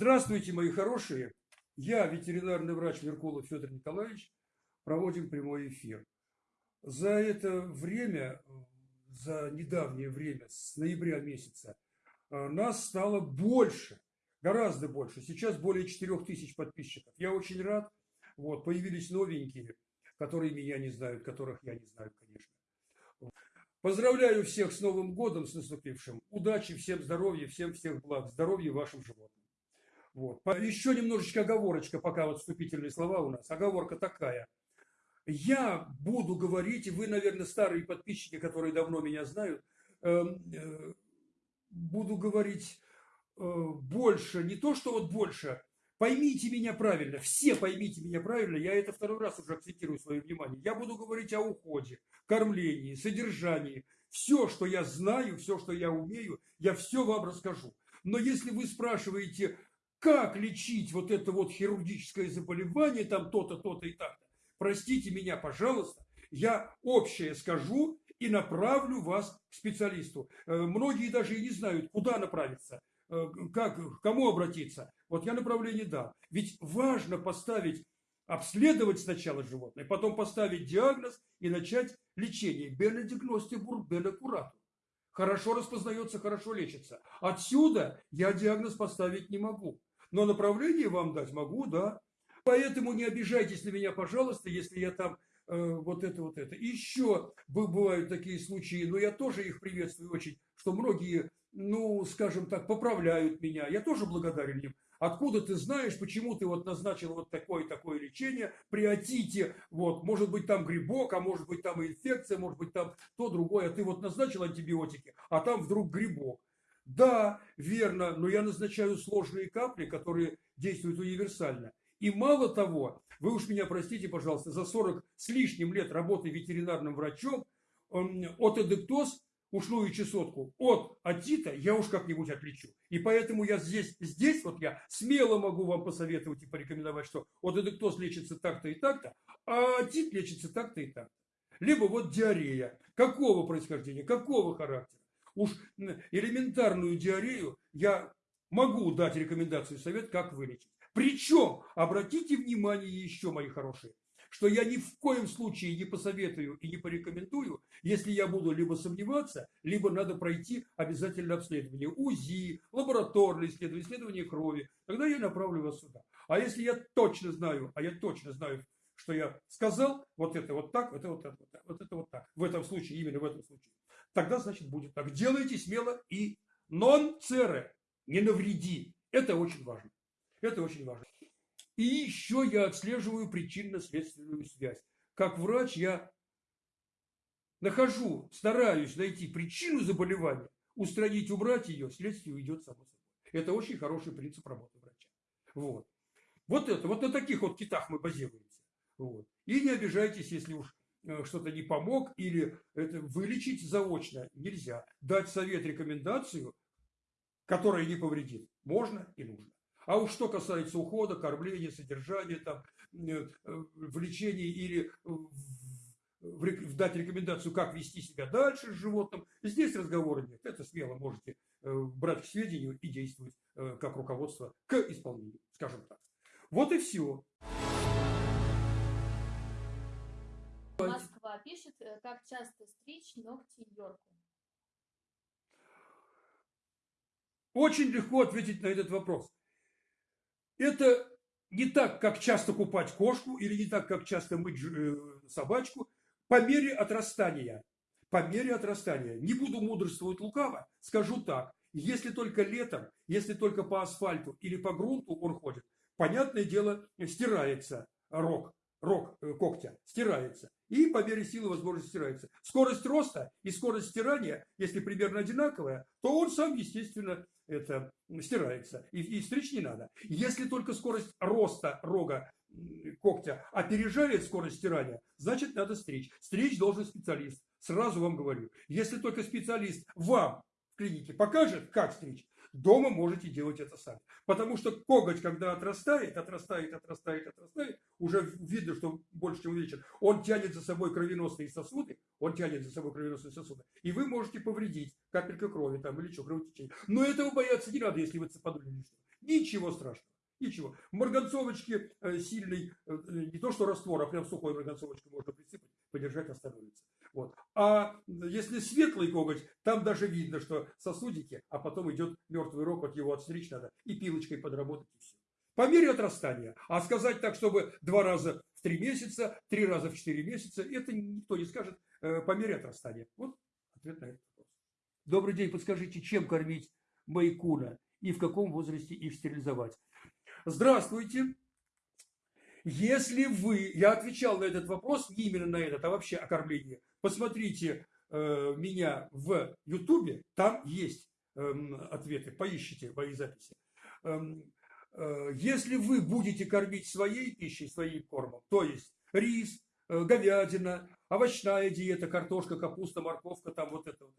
Здравствуйте, мои хорошие. Я, ветеринарный врач Меркулов Федор Николаевич, проводим прямой эфир. За это время, за недавнее время, с ноября месяца, э, нас стало больше, гораздо больше. Сейчас более 4 тысяч подписчиков. Я очень рад. Вот, появились новенькие, которые меня не знают, которых я не знаю, конечно. Поздравляю всех с Новым годом, с наступившим. Удачи, всем здоровья, всем всех благ. Здоровья вашим животным. Вот. Еще немножечко оговорочка, пока вот вступительные слова у нас. Оговорка такая. Я буду говорить, и вы, наверное, старые подписчики, которые давно меня знают, эм, э, буду говорить э, больше, не то, что вот больше, поймите меня правильно, все поймите меня правильно, я это второй раз уже акцентирую свое внимание. Я буду говорить о уходе, кормлении, содержании. Все, что я знаю, все, что я умею, я все вам расскажу. Но если вы спрашиваете, как лечить вот это вот хирургическое заболевание, там то-то, то-то и так-то, простите меня, пожалуйста, я общее скажу и направлю вас к специалисту. Э, многие даже и не знают, куда направиться, э, как, к кому обратиться. Вот я направление дам. Ведь важно поставить обследовать сначала животное, потом поставить диагноз и начать лечение. Бенедигностибур бенекурату. Хорошо распознается, хорошо лечится. Отсюда я диагноз поставить не могу. Но направление вам дать могу, да. Поэтому не обижайтесь на меня, пожалуйста, если я там э, вот это, вот это. Еще бывают такие случаи, но я тоже их приветствую очень, что многие, ну, скажем так, поправляют меня. Я тоже благодарен им. Откуда ты знаешь, почему ты вот назначил вот такое-такое лечение при отите, вот, может быть там грибок, а может быть там инфекция, может быть там то, другое, а ты вот назначил антибиотики, а там вдруг грибок. Да, верно, но я назначаю сложные капли, которые действуют универсально. И мало того, вы уж меня простите, пожалуйста, за 40 с лишним лет работы ветеринарным врачом, от эдектоз ушную чесотку от атита я уж как-нибудь отличу. И поэтому я здесь, здесь вот я смело могу вам посоветовать и порекомендовать, что от эдектоз лечится так-то и так-то, а атит лечится так-то и так-то. Либо вот диарея. Какого происхождения, какого характера? Уж элементарную диарею я могу дать рекомендацию, совет, как вылечить. Причем, обратите внимание еще, мои хорошие, что я ни в коем случае не посоветую и не порекомендую, если я буду либо сомневаться, либо надо пройти обязательно обследование УЗИ, лабораторное исследование, исследование крови. Тогда я направлю вас сюда. А если я точно знаю, а я точно знаю, что я сказал, вот это вот так, вот это вот так, вот это вот так, в этом случае, именно в этом случае, тогда, значит, будет так. Делайте смело и нон цере, не навреди. Это очень важно. Это очень важно. И еще я отслеживаю причинно-следственную связь. Как врач я нахожу, стараюсь найти причину заболевания, устранить, убрать ее, следствие уйдет само собой. Это очень хороший принцип работы врача. Вот. Вот это, вот на таких вот китах мы базируемся. Вот. И не обижайтесь, если уж что-то не помог или это вылечить заочно нельзя. Дать совет, рекомендацию, которая не повредит, можно и нужно. А уж что касается ухода, кормления, содержания, там, э, в лечении или в, дать рекомендацию, как вести себя дальше с животным, здесь разговора нет. Это смело можете э, брать к сведению и действовать э, как руководство к исполнению, скажем так. Вот и все. Москва пишет, как часто стричь ногти Йорку. Очень легко ответить на этот вопрос. Это не так, как часто купать кошку или не так, как часто мыть э, собачку, по мере отрастания. По мере отрастания. Не буду мудрствовать лукаво, скажу так. Если только летом, если только по асфальту или по грунту он ходит, понятное дело, стирается рог, рог э, когтя, стирается. И по мере силы возможности стирается. Скорость роста и скорость стирания, если примерно одинаковая, то он сам, естественно, это стирается. И, и стричь не надо. Если только скорость роста рога когтя опережает скорость стирания, значит надо стричь. Стричь должен специалист. Сразу вам говорю. Если только специалист вам в клинике покажет, как стричь, дома можете делать это сами. Потому что коготь, когда отрастает, отрастает, отрастает, отрастает, уже видно, что больше, чем увеличен, он тянет за собой кровеносные сосуды, он тянет за собой кровеносные сосуды, и вы можете повредить капелька крови там или что, кровотечение. Но этого бояться не надо, если вы цепанули лишнего. Ничего страшного. Ничего. В марганцовочке э, сильный, э, не то что раствор, а прям сухой марганцовочкой можно присыпать, подержать остановится. Вот. А если светлый коготь, там даже видно, что сосудики, а потом идет мертвый рог, вот его отстричь надо и пилочкой подработать и все. По мере отрастания. А сказать так, чтобы два раза в три месяца, три раза в четыре месяца, это никто не скажет э, по мере отрастания. Вот ответ на этот вопрос. Добрый день, подскажите, чем кормить майкуна и в каком возрасте их стерилизовать? Здравствуйте. Если вы, я отвечал на этот вопрос, не именно на этот, а вообще о кормлении, посмотрите э, меня в Ютубе, там есть э, ответы, поищите мои записи. Эм, э, если вы будете кормить своей пищей, своим кормом, то есть рис, э, говядина, овощная диета, картошка, капуста, морковка, там вот это вот.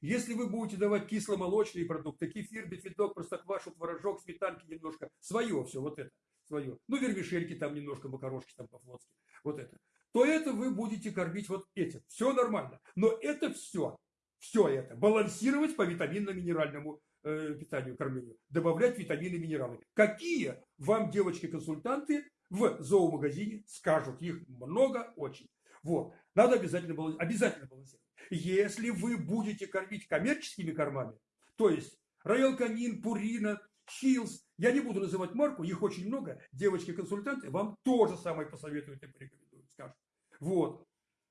Если вы будете давать кисломолочные продукты, кефир, бифидок, простоквашу, творожок, сметанки немножко, свое все вот это, свое, ну вермишельки там немножко, макарошки там по-флотски, вот это, то это вы будете кормить вот этим. Все нормально. Но это все, все это, балансировать по витаминно-минеральному э, питанию, кормлению, добавлять витамины и минералы. Какие вам девочки-консультанты в зоомагазине скажут? Их много очень. Вот. Надо обязательно, обязательно балансировать. Если вы будете кормить коммерческими кормами, то есть Роял Канин, Пурина, Хилс, я не буду называть марку, их очень много, девочки-консультанты вам тоже самое посоветуют и порекомендуют. Вот,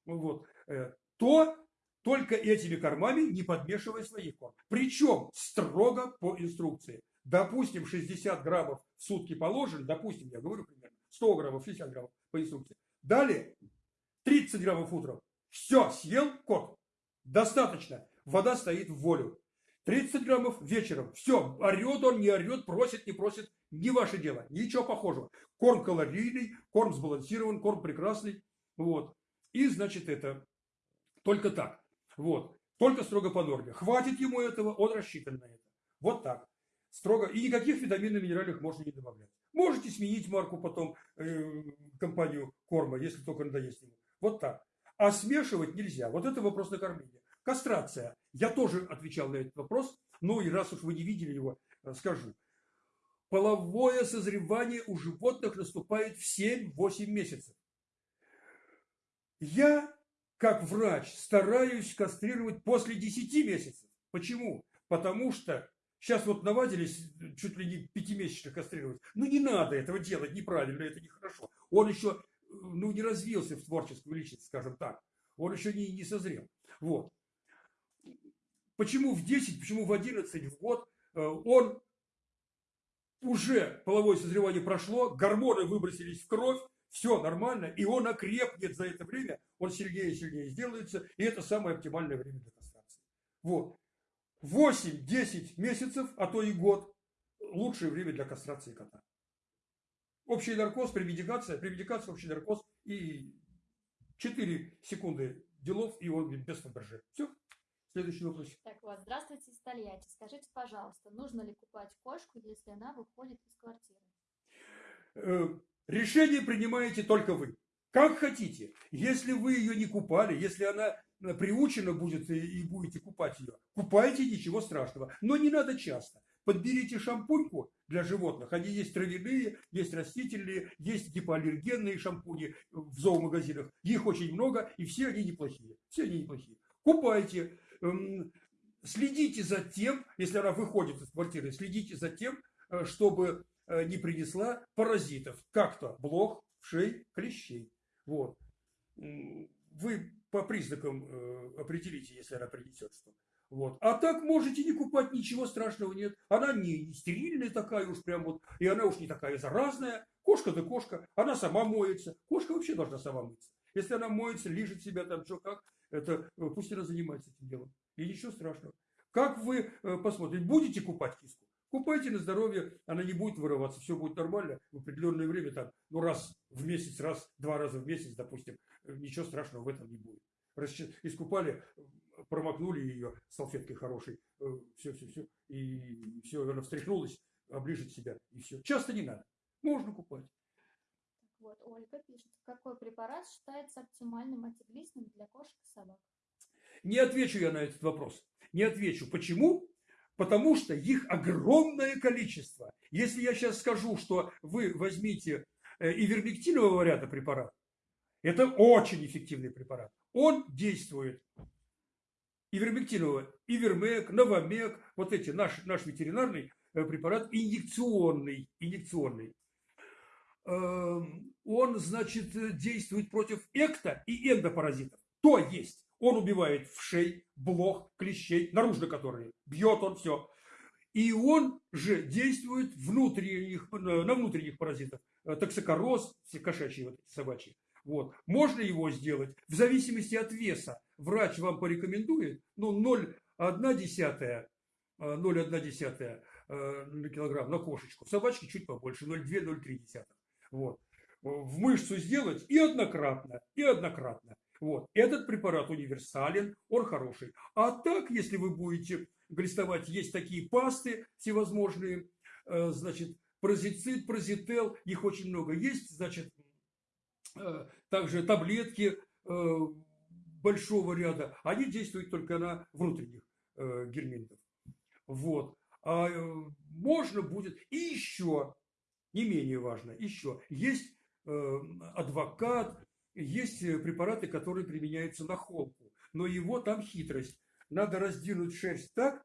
вот, э, то только этими кормами не подмешивая своих корм. Причем строго по инструкции. Допустим, 60 граммов в сутки положен, допустим, я говорю примерно, 100 граммов, 60 граммов по инструкции. Далее 30 граммов утром. Все, съел кот. Достаточно. Вода стоит в волю. 30 граммов вечером. Все, орет он, не орет, просит, не просит. Не ваше дело. Ничего похожего. Корм калорийный, корм сбалансирован, корм прекрасный. Вот. И, значит, это только так. Вот. Только строго по норме. Хватит ему этого, он рассчитан на это. Вот так. Строго. И никаких витаминов и минеральных можно не добавлять. Можете сменить марку потом, э, компанию корма, если только надоест ему. Вот так. А смешивать нельзя. Вот это вопрос на кормление. Кастрация. Я тоже отвечал на этот вопрос. Ну и раз уж вы не видели его, э, скажу. Половое созревание у животных наступает в 7-8 месяцев. Я, как врач, стараюсь кастрировать после 10 месяцев. Почему? Потому что сейчас вот навадились чуть ли не пятимесячно кастрировать. Ну не надо этого делать, неправильно, это нехорошо. Он еще ну, не развился в творческую личность, скажем так. Он еще не, не созрел. Вот. Почему в 10, почему в 11, в год э, он уже половое созревание прошло, гормоны выбросились в кровь, все нормально, и он окрепнет за это время, он сильнее и сильнее сделается, и это самое оптимальное время для кастрации. Вот. 8-10 месяцев, а то и год, лучшее время для кастрации кота. Общий наркоз, прemедикация, прemедикация, общий наркоз и 4 секунды делов, и он без фаберже. Все. Следующий вопрос. Так вот, здравствуйте, из Тольятти. Скажите, пожалуйста, нужно ли купать кошку, если она выходит из квартиры? Э, решение принимаете только вы. Как хотите. Если вы ее не купали, если она э, приучена будет и будете купать ее, купайте, ничего страшного. Но не надо часто. Подберите шампуньку для животных. Они есть травяные, есть растительные, есть гипоаллергенные шампуни в зоомагазинах. Их очень много, и все они неплохие. Все они неплохие. Купайте. Эм, следите за тем, если она выходит из квартиры, следите за тем, э, чтобы э, не принесла паразитов. Как-то блох, шей, клещей. Вот. Вы по признакам э, определите, если она принесет что. Вот. А так можете не купать, ничего страшного нет. Она не стерильная такая уж прям вот, и она уж не такая заразная. Кошка да кошка, она сама моется. Кошка вообще должна сама мыться. Если она моется, лежит себя там, что как, это э, пусть она занимается этим делом. И ничего страшного. Как вы э, посмотрите, будете купать киску? Купайте на здоровье, она не будет вырываться, все будет нормально. В определенное время, там, ну раз в месяц, раз, два раза в месяц, допустим, э, ничего страшного в этом не будет. Искупали, промокнули ее салфеткой хорошей, все-все-все, э, и все, она встряхнулась, оближет себя, и все. Часто не надо, можно купать. Вот, Ольга пишет, какой препарат считается оптимальным антиглистным для кошек и собак? Не отвечу я на этот вопрос. Не отвечу. Почему? Потому что их огромное количество. Если я сейчас скажу, что вы возьмите э, ивермектинового варианта препарат, это очень эффективный препарат. Он действует ивермектинового, ивермек, новомек, вот эти, наш, наш ветеринарный э, препарат инъекционный, инъекционный. Эм, он, значит, действует против экто и эндопаразитов. То есть он убивает вшей, блох, клещей, наружно которые. Бьет он все. И он же действует внутренних, на внутренних паразитов. Э, токсикороз, все кошачьи, вот собачьи. Вот. Можно его сделать в зависимости от веса. Врач вам порекомендует, ну, 0,1 десятая, 0,1 десятая на килограмм на кошечку. В собачке чуть побольше, 0,2-0,3 десятых. Вот. В мышцу сделать и однократно, и однократно. Вот. Этот препарат универсален, он хороший. А так, если вы будете глистовать, есть такие пасты всевозможные, э, значит, прозицид, прозител, их очень много есть, значит, э, также таблетки э, большого ряда, они действуют только на внутренних гельминтов. Вот. А можно будет, и еще, не менее важно, еще, есть адвокат, есть э, препараты, которые применяются на холку, но его там хитрость. Надо раздвинуть шерсть так,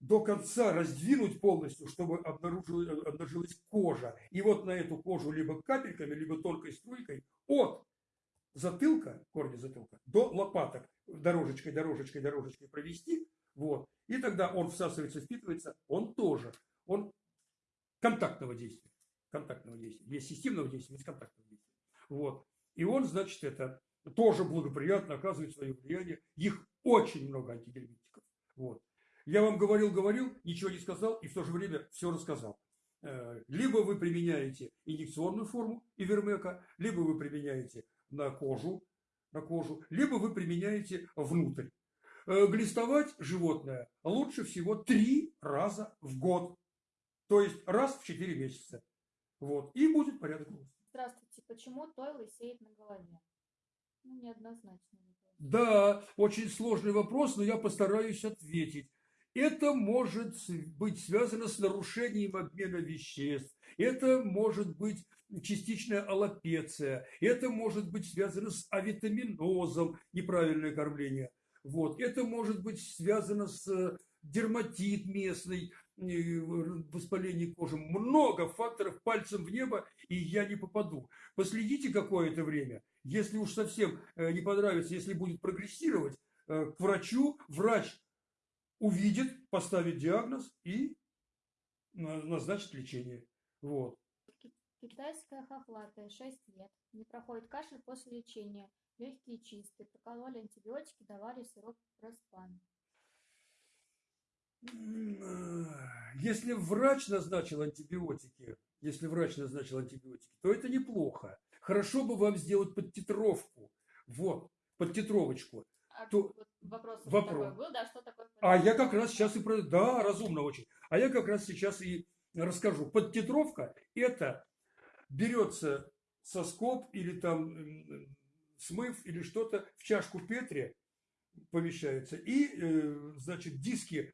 до конца раздвинуть полностью, чтобы обнаружилась, обнаружилась кожа. И вот на эту кожу либо капельками, либо тонкой струйкой от затылка, корня затылка, до лопаток дорожечкой, дорожечкой, дорожечкой провести. Вот. И тогда он всасывается, впитывается, он тоже. Он контактного действия. Контактного действия. Есть системного действия, есть контактного действия. Вот. И он, значит, это тоже благоприятно оказывает свое влияние. Их очень много антигельминтиков. Вот. Я вам говорил, говорил, ничего не сказал и в то же время все рассказал. Э, либо вы применяете инъекционную форму ивермека, либо вы применяете на кожу, на кожу, либо вы применяете внутрь. Э, глистовать животное лучше всего три раза в год. То есть раз в 4 месяца. Вот. И будет порядок. Здравствуйте, почему той лысеет на голове? Ну, неоднозначно. Да, очень сложный вопрос, но я постараюсь ответить. Это может быть связано с нарушением обмена веществ. Это может быть частичная аллопеция. Это может быть связано с авитаминозом, неправильное кормление. Вот. Это может быть связано с дерматит местный, воспаление кожи, много факторов пальцем в небо, и я не попаду. Последите какое-то время, если уж совсем э, не понравится, если будет прогрессировать, э, к врачу, врач увидит, поставит диагноз и назначит лечение. Вот. Китайская хохлатая, 6 лет. Не проходит кашель после лечения. Легкие чистые. Прокололи антибиотики, давали сироп проспан. Если врач назначил антибиотики, если врач назначил антибиотики, то это неплохо. Хорошо бы вам сделать подтитровку. Вот, подтитровочку. А то, вот вопрос, вопрос. Такой был, да, что такое А я как раз сейчас и... про, Да, разумно очень. А я как раз сейчас и расскажу. Подтитровка – это берется соскоб или там смыв или что-то в чашку Петри помещается. И, э, значит, диски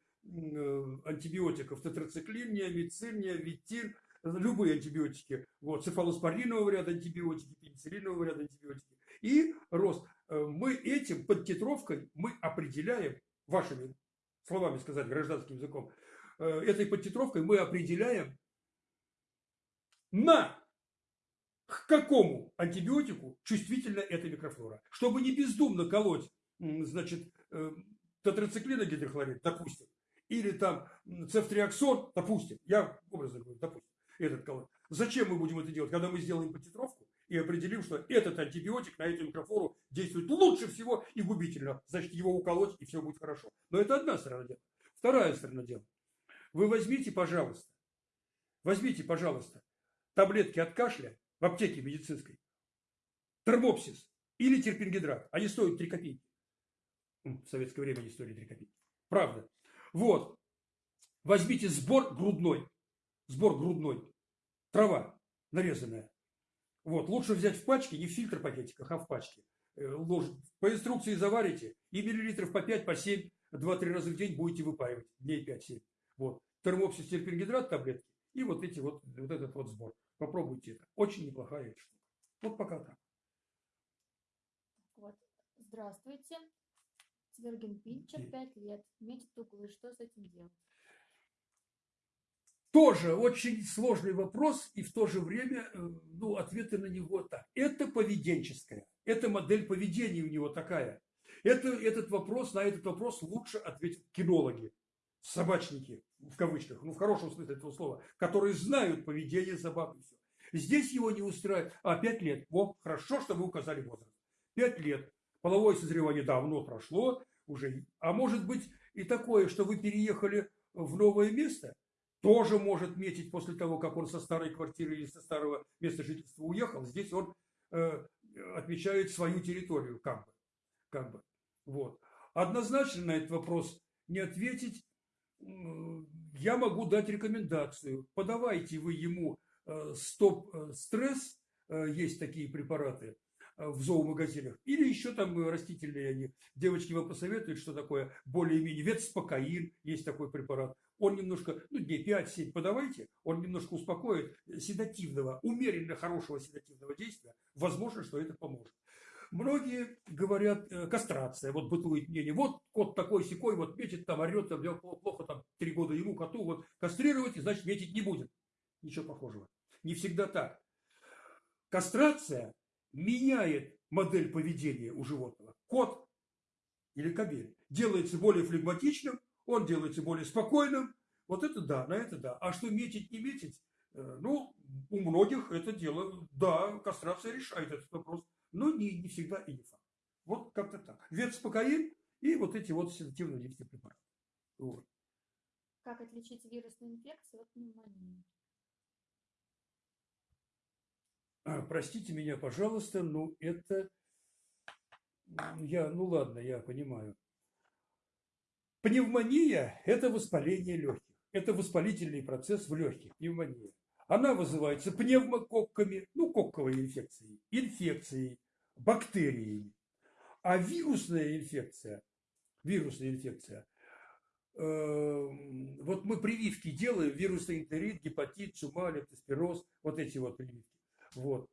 антибиотиков, тетрациклин, неомицин, неовитин, любые антибиотики, вот, цефалоспоринового ряда антибиотики, пенициллинового ряда антибиотики. И рост. Э, мы этим, под титровкой, мы определяем, вашими словами сказать, гражданским языком, э, этой подтитровкой мы определяем, на к какому антибиотику чувствительна эта микрофлора. Чтобы не бездумно колоть, значит, тетрациклина гидрохлорид, допустим, или там цефтриаксон, допустим, я образно говорю, допустим, этот колоть. Зачем мы будем это делать, когда мы сделаем подтитровку и определим, что этот антибиотик на эту микрофлору действует лучше всего и губительно, значит его уколоть и все будет хорошо. Но это одна сторона дела. Вторая сторона дела. Вы возьмите, пожалуйста, возьмите, пожалуйста, таблетки от кашля в аптеке медицинской, термопсис или терпингидрат. Они стоят 3 копейки. В советское время они стоили 3 копейки. Правда. Вот. Возьмите сбор грудной. Сбор грудной. Трава нарезанная. Вот. Лучше взять в пачке, не в фильтр пакетиках, а в пачке. Э. По инструкции заварите. И миллилитров по 5, по 7, 2-3 раза в день будете выпаивать. Дней 5-7. Вот. Термопсис терпингидрат таблетки и вот эти вот, вот этот вот сбор. Попробуйте это. Очень неплохая штука. Вот пока так. Вот. Здравствуйте. Цверген Пинчер, Окей. 5 лет. Метит углы. Что с этим делать? Тоже очень сложный вопрос, и в то же время э, ну, ответы на него так. Это поведенческое. Это модель поведения у него такая. Это, этот вопрос, на этот вопрос лучше ответят кинологи, собачники, в кавычках, ну в хорошем смысле этого слова, которые знают поведение собак и все. Здесь его не устраивает. А, пять лет. О, хорошо, что вы указали возраст. Пять лет. Половое созревание давно прошло уже. А может быть и такое, что вы переехали в новое место, тоже может метить после того, как он со старой квартиры или со старого места жительства уехал. Здесь он э, отмечает свою территорию, как бы. Как бы. Вот. Однозначно на этот вопрос не ответить. Я могу дать рекомендацию. Подавайте вы ему э, стоп-стресс, э, есть такие препараты э, в зоомагазинах, или еще там э, растительные они. Девочки вам посоветуют, что такое более-менее. Ветспокоин, есть такой препарат. Он немножко, ну, дней 5-7 подавайте, он немножко успокоит седативного, умеренно хорошего седативного действия. Возможно, что это поможет. Многие говорят, э, кастрация, вот бытует мнение, вот кот такой секой, вот метит там, орет, там, плохо, там, три года ему, коту, вот кастрировать, и значит метить не будет. Ничего похожего. Не всегда так. Кастрация меняет модель поведения у животного. Кот или кобель делается более флегматичным, он делается более спокойным. Вот это да, на это да. А что метить, не метить, э, ну, у многих это дело, да, кастрация решает этот вопрос, но не, не всегда и не факт. Вот как-то так. Ветспокоин и вот эти вот препараты. Вот. Как отличить вирусную инфекцию от пневмонии? А, Простите меня, пожалуйста, но это... Я, ну ладно, я понимаю. Пневмония – это воспаление легких. Это воспалительный процесс в легких, пневмония. Она вызывается пневмококками, ну, кокковой инфекцией, инфекцией, бактериями. А вирусная инфекция, вирусная инфекция, э, вот мы прививки делаем, вирусный энтерит, гепатит, чума, лептоспироз, вот эти вот прививки. Вот.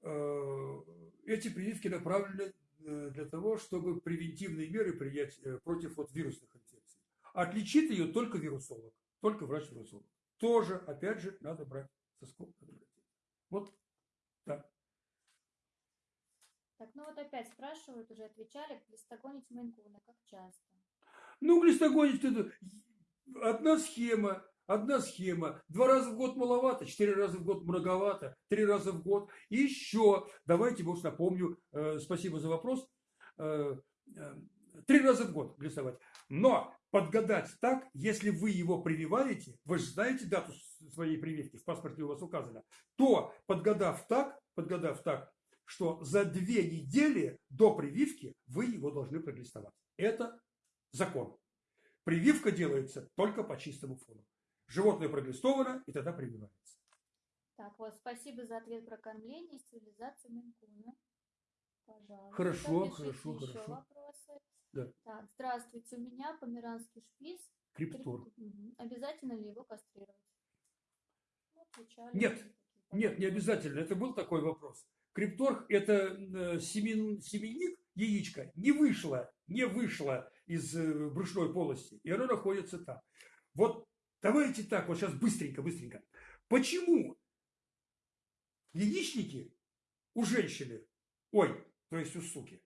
Э, Эти прививки направлены э, для того, чтобы превентивные меры принять э, против вот вирусных инфекций. Отличит ее только вирусолог, только врач-вирусолог. Тоже, опять же, надо брать со скобкой. Вот так. Так, ну вот опять спрашивают, уже отвечали, глистогонить мейнкуна, как часто? Ну, глистогонить это одна схема, одна схема. Два раза в год маловато, четыре раза в год многовато, три раза в год. И еще, давайте, может, напомню, э, спасибо за вопрос, э, э, три раза в год глистовать. Но подгадать так, если вы его прививаете, вы же знаете дату своей прививки, в паспорте у вас указано, то подгадав так, подгадав так, что за две недели до прививки вы его должны проглистовать. Это закон. Прививка делается только по чистому фону. Животное проглистовано, и тогда прививается. Так, вот, спасибо за ответ про кормление и стерилизацию мейнкуна. Пожалуйста. Хорошо, пишите хорошо, еще хорошо. вопросы. Да. Так, здравствуйте, у меня померанский шпиц. Криптор. Мгм. Обязательно ли его кастрировать? Ну, отвечали Нет, Нет, не обязательно. Это был такой вопрос. Крипторг – это э, семен- семенник, яичко, не вышло, не вышло из э, брюшной полости, и оно находится там. Вот давайте так, вот сейчас быстренько, быстренько. Почему яичники у женщины, ой, то есть у суки,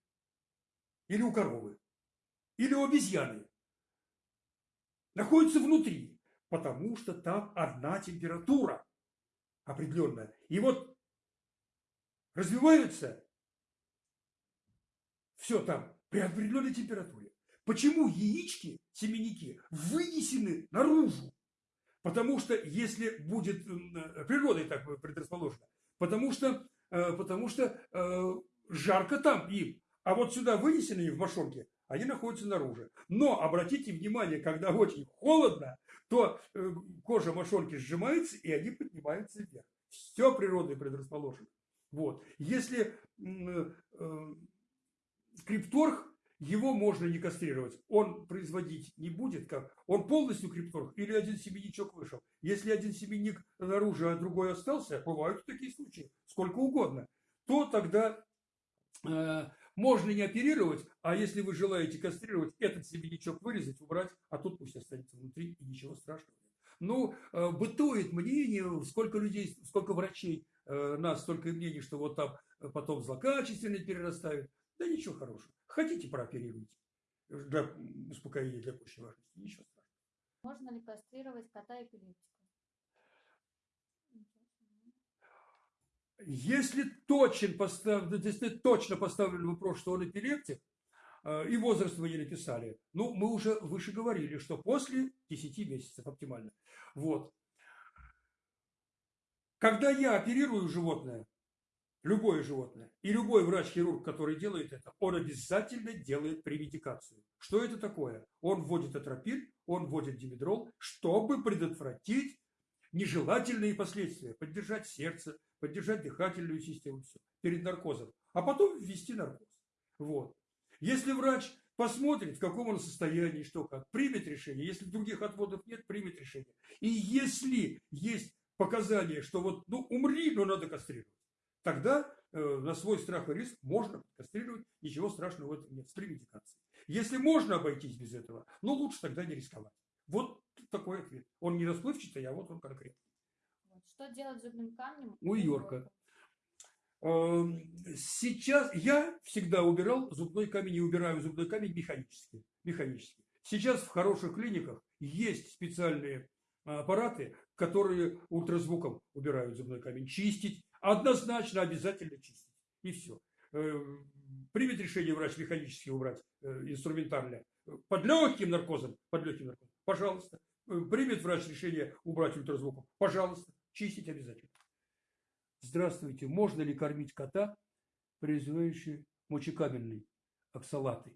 или у коровы, или у обезьяны, находятся внутри? Потому что там одна температура определенная. И вот развиваются все там при определенной температуре. Почему яички, семенники вынесены наружу? Потому что если будет э, природой так предрасположено, потому что, э, потому что э, жарко там им, а вот сюда вынесенные в мошонке, они находятся наружу. Но обратите внимание, когда очень холодно, то кожа мошонки сжимается, и они поднимаются вверх. Все природой предрасположено. Вот. Если м, крипторг его можно не кастрировать. Он производить не будет, как он полностью крипторг или один семенничок вышел. Если один семенник наружу, а другой остался, бывают такие случаи, сколько угодно, то тогда э, можно не оперировать, а если вы желаете кастрировать, этот семенничок вырезать, убрать, а тут пусть останется внутри, и ничего страшного. Ну, э, бытует мнение, сколько людей, сколько врачей, э, нас столько и мнений, что вот там э, потом злокачественно перерастают. Да ничего хорошего. Хотите, прооперируйте. Для успокоения, для пущей важности. Ничего страшного. Можно ли кастрировать кота эпилептика? Если точно, постав... если точно поставлен вопрос, что он эпилептик, э, и возраст вы не написали, ну, мы уже выше говорили, что после 10 месяцев оптимально. Вот. Когда я оперирую животное, любое животное, и любой врач-хирург, который делает это, он обязательно делает преведикацию. Что это такое? Он вводит атропин, он вводит димедрол, чтобы предотвратить нежелательные последствия, поддержать сердце, поддержать дыхательную систему, все, перед наркозом, а потом ввести наркоз. Вот. Если врач посмотрит, в каком он состоянии, что как, примет решение. Если других отводов нет, примет решение. И если есть показания, что вот, ну, умри, но надо кастрировать, тогда э, на свой страх и риск можно кастрировать, ничего страшного в этом нет, с преведикацией. Если можно обойтись без этого, ну, лучше тогда не рисковать. Вот такой ответ. Он не расплывчатый, а вот он конкретный. Что делать с зубным камнем? У Йорка. Эм, сейчас я всегда убирал зубной камень и убираю зубной камень механически. механически. Сейчас в хороших клиниках есть специальные аппараты, которые ультразвуком убирают зубной камень. Чистить однозначно обязательно чистить. И все. Эм, примет решение врач механически убрать э, инструментально под легким наркозом, под легким наркозом, пожалуйста. Э, примет врач решение убрать ультразвуком, пожалуйста. Чистить обязательно. Здравствуйте. Можно ли кормить кота, производящий мочекабельный оксалаты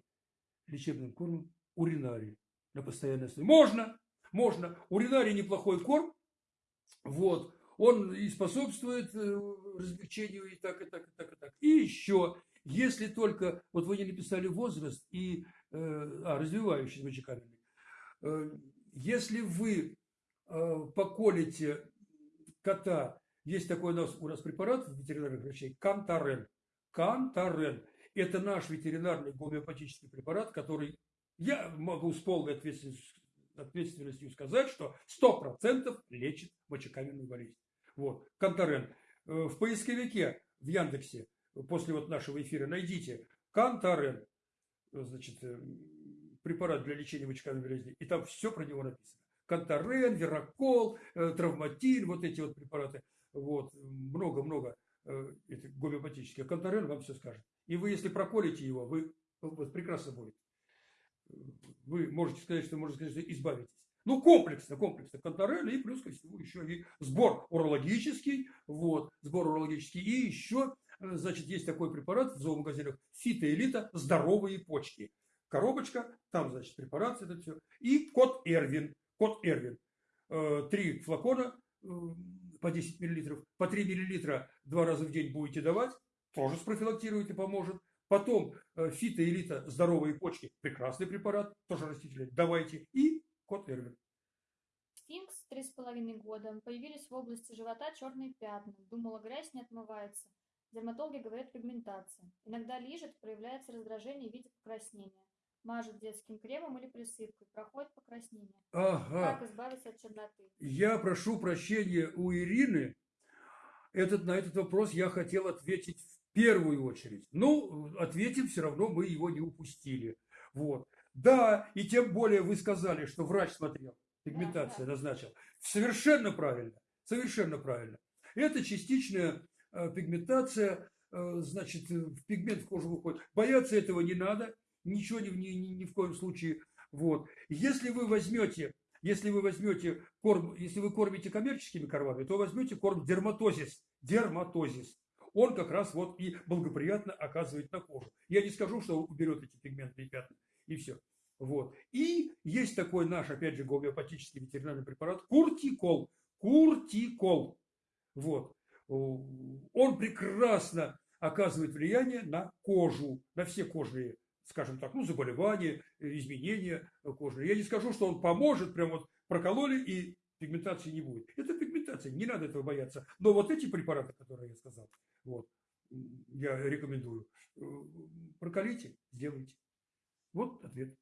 лечебным кормом уринарий на постоянной основе? Можно, можно. Уринарий неплохой корм. Вот. Он и способствует э, размягчению и так, и так, и так, и так. И еще, если только, вот вы не написали возраст и, э, а, развивающий мочекабельный. Э, если вы поколите кота. Есть такой у нас, у нас препарат ветеринарных врачей – Кантарен. Кантарен. Это наш ветеринарный гомеопатический препарат, который я могу с полной ответственностью, ответственностью сказать, что 100% лечит мочекаменную болезнь. Вот, Кантарен. Э, в поисковике в Яндексе после вот нашего эфира найдите Кантарен, значит, э, препарат для лечения мочекаменной болезни, и там все про него написано. Контарен, Веракол, э, Травматин, вот эти вот препараты. Вот, много-много гомеопатических. Контарен вам все скажет. И вы, если проколите его, вы вот, прекрасно будет. Вы можете сказать, что можно сказать, что избавитесь. Ну, комплексно, комплексно. Контарен и плюс ко всему еще и сбор урологический. Вот, сбор урологический. И еще, э, значит, есть такой препарат в зоомагазинах фитоэлита «Здоровые почки». Коробочка, там, значит, препарат, это все. И код Эрвин кот Эрвин. Э, три флакона э, по 10 миллилитров, по 3 миллилитра два раза в день будете давать, тоже спрофилактирует и поможет. Потом фитоэлита здоровые почки, прекрасный препарат, тоже растительный, давайте. И кот Эрвин. Сфинкс три с половиной года. Появились в области живота черные пятна. Думала, грязь не отмывается. Дерматологи говорят пигментация. Иногда лижет, проявляется раздражение в виде покраснения мажут детским кремом или присыпкой, проходит покраснение. Ага. Как избавиться от черноты? Я прошу прощения у Ирины. Этот, на этот вопрос я хотел ответить в первую очередь. Ну, ответим, все равно мы его не упустили. Вот. Да, и тем более вы сказали, что врач смотрел, пигментация назначил. Совершенно правильно, совершенно правильно. Это частичная э, пигментация, э, значит, пигмент в кожу выходит. Бояться этого не надо ничего ни, ни, ни, ни в коем случае. Вот. Если вы возьмете, если вы возьмете корм, если вы кормите коммерческими кормами, то возьмете корм дерматозис. Дерматозис. Он как раз вот и благоприятно оказывает на кожу. Я не скажу, что уберет эти пигментные пятна. И все. Вот. И есть такой наш, опять же, гомеопатический ветеринарный препарат Куртикол. Куртикол. Вот. Он прекрасно оказывает влияние на кожу, на все кожные скажем так, ну, заболевания, э, изменения кожи. Я не скажу, что он поможет, прям вот прокололи и пигментации не будет. Это пигментация, не надо этого бояться. Но вот эти препараты, которые я сказал, вот, я рекомендую, э, проколите, сделайте. Вот ответ.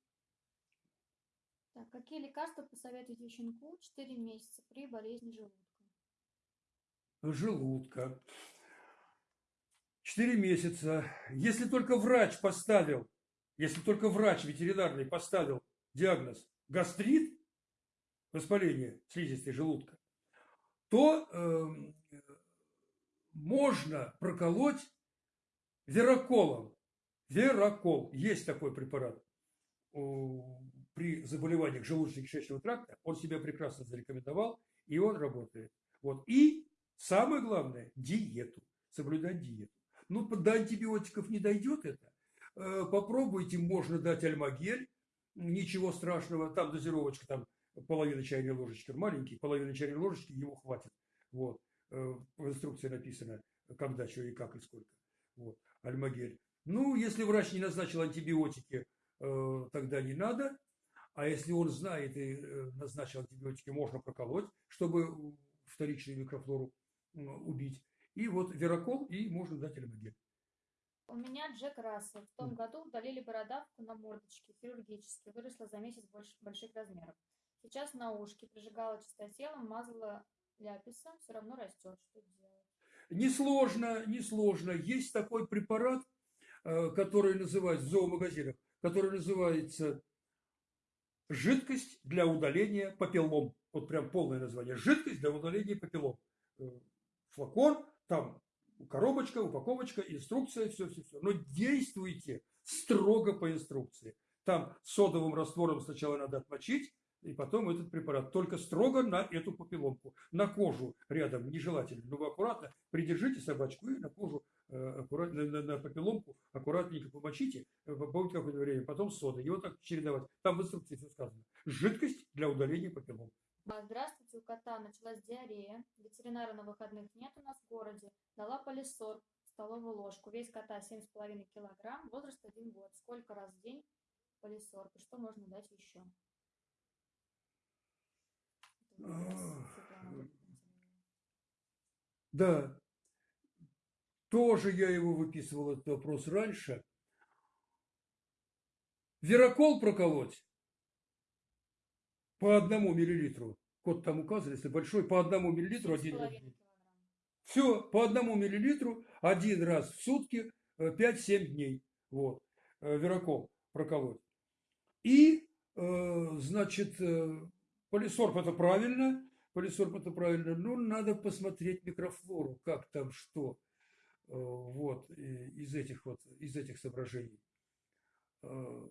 Так, какие лекарства посоветуете щенку 4 месяца при болезни желудка? Желудка. 4 месяца. Если только врач поставил, если только врач ветеринарный поставил диагноз гастрит, воспаление слизистой желудка, то э, можно проколоть вероколом. Верокол. Есть такой препарат при заболеваниях желудочно-кишечного тракта, он себя прекрасно зарекомендовал, и он работает. Вот. И самое главное, диету, соблюдать диету. Ну, до антибиотиков не дойдет это. Э, попробуйте, можно дать альмагель, ничего страшного, там дозировочка, там половина чайной ложечки, маленький, половина чайной ложечки, ему хватит. Вот. Э, в инструкции написано, когда, что и как, и сколько. Вот. Альмагель. Ну, если врач не назначил антибиотики, тогда не надо. А если он знает и э, назначил антибиотики, можно проколоть, чтобы вторичную микрофлору убить. И вот верокол, и можно дать элемагель. У меня Джек Рассел. В том году удалили бородавку на мордочке хирургически. Выросла за месяц больше, больших размеров. Сейчас на ушке прижигала чистотелом, мазала ляписом, все равно растет. Что делать? Несложно, несложно. Есть такой препарат, э, который называется в зоомагазинах, который называется Жидкость для удаления папиллом. Вот прям полное название. Жидкость для удаления папиллом. Э, флакон, там коробочка, упаковочка, инструкция, все-все-все. Но действуйте строго по инструкции. Там содовым раствором сначала надо отмочить, и потом этот препарат. Только строго на эту папилломку. На кожу рядом нежелательно. Но вы аккуратно придержите собачку и на кожу аккуратно, на, на папилломку аккуратненько помочите, э, побудьте какое-то время, потом сода. И вот так чередовать. Там в инструкции все сказано. Жидкость для удаления папиллом. Здравствуйте, у кота началась диарея. Ветеринара на выходных нет у нас в городе. Дала полисор, столовую ложку. Весь кота 7,5 килограмм, возраст 1 год. Сколько раз в день полисор? И что можно дать еще? Да, тоже я его выписывал, этот вопрос раньше. Верокол проколоть по одному миллилитру. Код там указан, если большой, по одному миллилитру один раз. Все, по одному миллилитру один раз в сутки 5-7 э, дней. Вот, э, верокол проколоть. И, э, значит, полисорб это правильно, полисорб это правильно, но надо посмотреть микрофлору, как там что. Э, вот, из этих вот, из этих соображений. Э,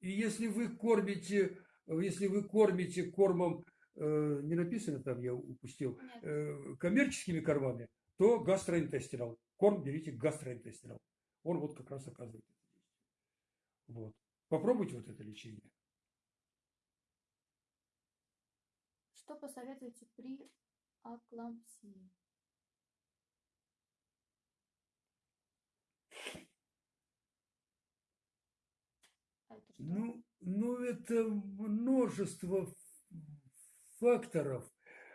и если вы кормите, если вы кормите кормом, э, не написано там, я упустил, Нет. коммерческими кормами, то гастроинтестинал. Корм берите гастроинтестинал. Он вот как раз оказывает это действие. Вот. Попробуйте вот это лечение. Что посоветуете при аклампсии? Ну, ну, это множество факторов.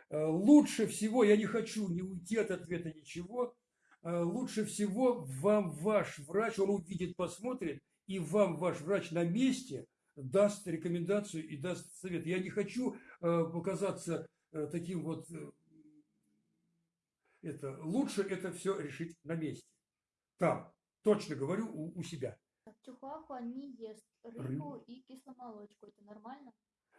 Э, лучше всего, я не хочу не уйти от ответа ничего, э, лучше всего вам ваш врач, он увидит, посмотрит, и вам ваш врач на месте даст рекомендацию и даст совет. Я не хочу э, показаться таким вот... Это, лучше это все решить на месте. Там, точно говорю, у, у себя. Чихуахуа не ест рыбу, рыбу и кисломолочку. Это нормально?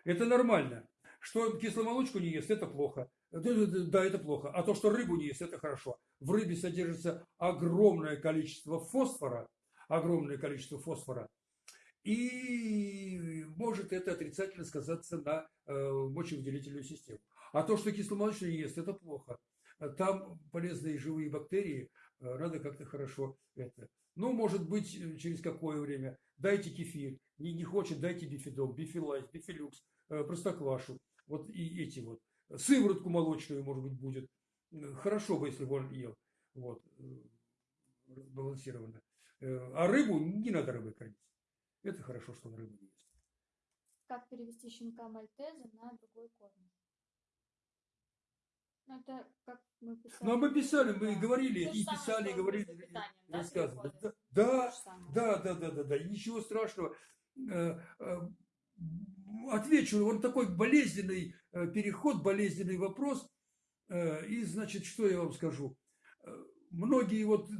Это нормально. Что кисломолочку не ест, это плохо. Да, это плохо. А то, что рыбу не ест, это хорошо. В рыбе содержится огромное количество фосфора. Огромное количество фосфора. И может это отрицательно сказаться на э, мочевыделительную систему. А то, что кисломолочку не ест, это плохо. Там полезные живые бактерии, э, надо как-то хорошо это. Ну, может быть, э, через какое время. Дайте кефир. Не, не хочет, дайте бифидол, бифилайз, бифилюкс, э, простоквашу. Вот и эти вот. Сыворотку молочную, может быть, будет. Хорошо бы, если бы он ел. Вот. Балансированно. Э, А рыбу не надо рыбой кормить. Это хорошо, что он рыбу не ест. Как перевести щенка Мальтеза на другой корм? Ну, это как мы писали. Ну, а мы писали, мы Да. говорили, То и самое, писали, и говорили, воспитанием, да, рассказывали. Да, да. Да, да, да, да, да, и ничего страшного. Э, э, Отвечу, он такой болезненный э, переход, болезненный вопрос. Э, И, значит, что я вам скажу? Э, Многие вот,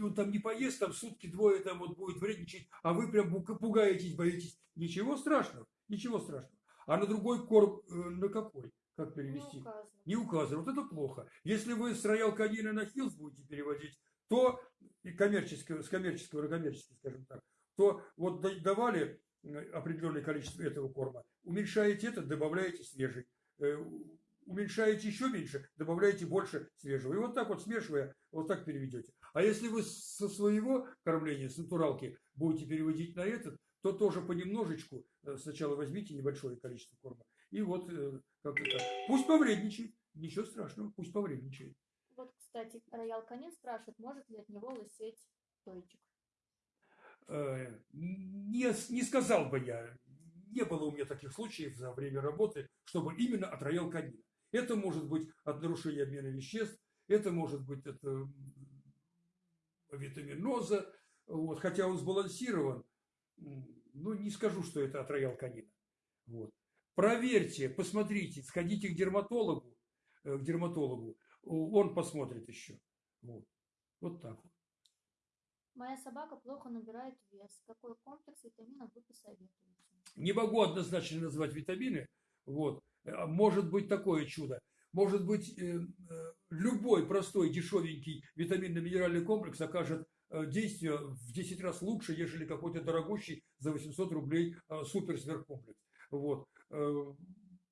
он там не поест, там сутки двое там вот будет вредничать, а вы прям пуга- пугаетесь, боитесь. Ничего страшного, ничего страшного. А на другой корм, э, на какой? Как Не перевести? указано. Не указано. Вот это плохо. Если вы с роял канина на хилс будете переводить, то и коммерческого, с коммерческого на коммерческий, скажем так, то вот да- давали определенное количество этого корма, уменьшаете это, добавляете свежий. Э, Уменьшаете еще меньше, добавляете больше свежего. И вот так вот смешивая, вот так переведете. А если вы со своего кормления, с натуралки, будете переводить на этот, то тоже понемножечку, э, сначала возьмите небольшое количество корма, и вот э, как это. Пусть повредничает, ничего страшного, пусть повредничает. Вот, кстати, Роял Канин спрашивает, может ли от него лысеть тойчик. Э, Не, не сказал бы я, не было у меня таких случаев за время работы, чтобы именно от роял канина. Это может быть от нарушения обмена веществ, это может быть от э, витаминоза, вот, хотя он сбалансирован, м, ну не скажу, что это от роял канина. Вот. Проверьте, посмотрите, сходите к дерматологу, э, к дерматологу, он посмотрит еще. Вот, вот так вот. Моя собака плохо набирает вес. Какой комплекс витаминов вы посоветуете? Не могу однозначно назвать витамины. Вот. А Может быть такое чудо. Может быть, э, э, любой простой, дешевенький витаминно-минеральный комплекс окажет э, действие в 10 раз лучше, нежели какой-то дорогущий за 800 рублей э, супер-сверхкомплекс. Вот. Э,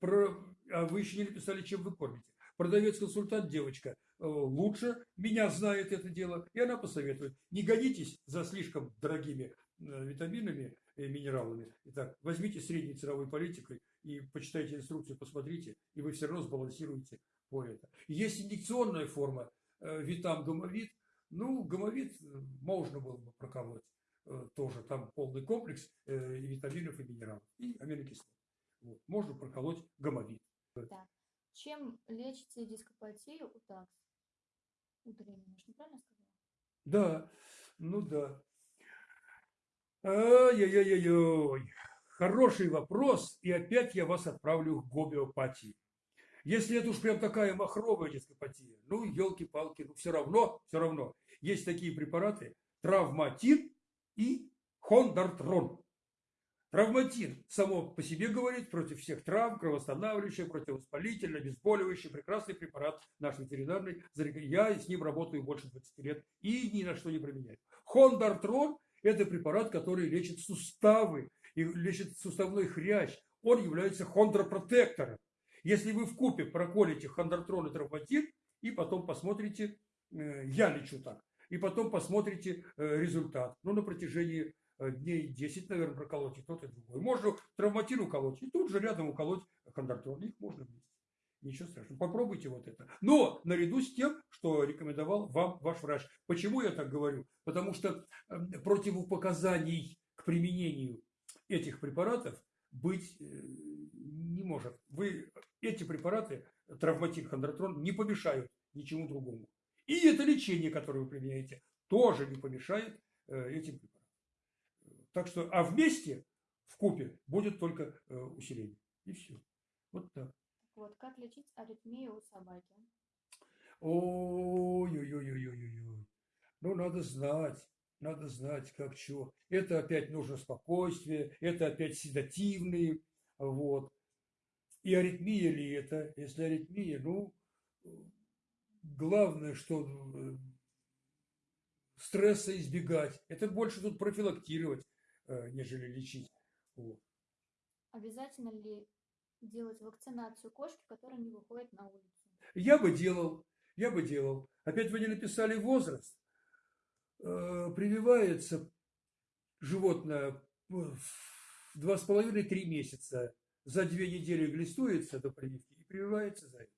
Про... А вы еще не написали, чем вы кормите. Продавец-консультант девочка э, лучше меня знает это дело, и она посоветует. Не гонитесь за слишком дорогими э, витаминами и минералами. Итак, возьмите средней ценовой политикой и почитайте инструкцию, посмотрите, и вы все равно сбалансируете по это. Есть инъекционная форма, витам гомовит. Ну, гомовит э, можно было бы проколоть тоже. Там полный комплекс э, и витаминов, и минералов, и аминокислот. Вот. Можно проколоть гомовит. Чем лечите дископатию у такс? У ж неправильно сказала? Да, ну да. Ай-яй-яй-яй. Хороший вопрос, и опять я вас отправлю к гомеопатии. Если это уж прям такая махровая дископатия, ну, елки-палки, ну, все равно, все равно. Есть такие препараты, травматин и хондартрон. Травматин само по себе говорит против всех травм, кровоостанавливающий, противовоспалительный, обезболивающий, прекрасный препарат наш ветеринарный. Я с ним работаю больше 20 лет и ни на что не применяю. Хондартрон – это препарат, который лечит суставы и лечит суставной хрящ. Он является хондропротектором. Если вы в купе проколите хондартрон и травматин, и потом посмотрите, э, я лечу так, и потом посмотрите э, результат. Ну, на протяжении э, дней 10, наверное, проколоть и тот, и другой. Можно травматин уколоть, и тут же рядом уколоть хондартрон. Их можно вместе. Ничего страшного. Попробуйте вот это. Но наряду с тем, что рекомендовал вам ваш врач. Почему я так говорю? Потому что э, противопоказаний к применению этих препаратов быть э, не может. Вы эти препараты, травматин, хондротрон, не помешают ничему другому. И это лечение, которое вы применяете, тоже не помешает э, этим препаратам. Так что, а вместе, в купе, будет только э, усиление. И все. Вот так. Вот, как лечить аритмию у собаки? Ой-ой-ой-ой-ой-ой. Ну, надо знать. Надо знать, как чего. Это опять нужно спокойствие, это опять седативные. Вот. И аритмия ли это? Если аритмия, ну, главное, что э, стресса избегать. Это больше тут профилактировать, э, нежели лечить. Вот. Обязательно ли делать вакцинацию кошки, которая не выходит на улицу? Я бы делал, я бы делал. Опять вы не написали возраст. Э, Прививается животное в два с половиной-три месяца. За две недели глистуется до прививки и прививается за это.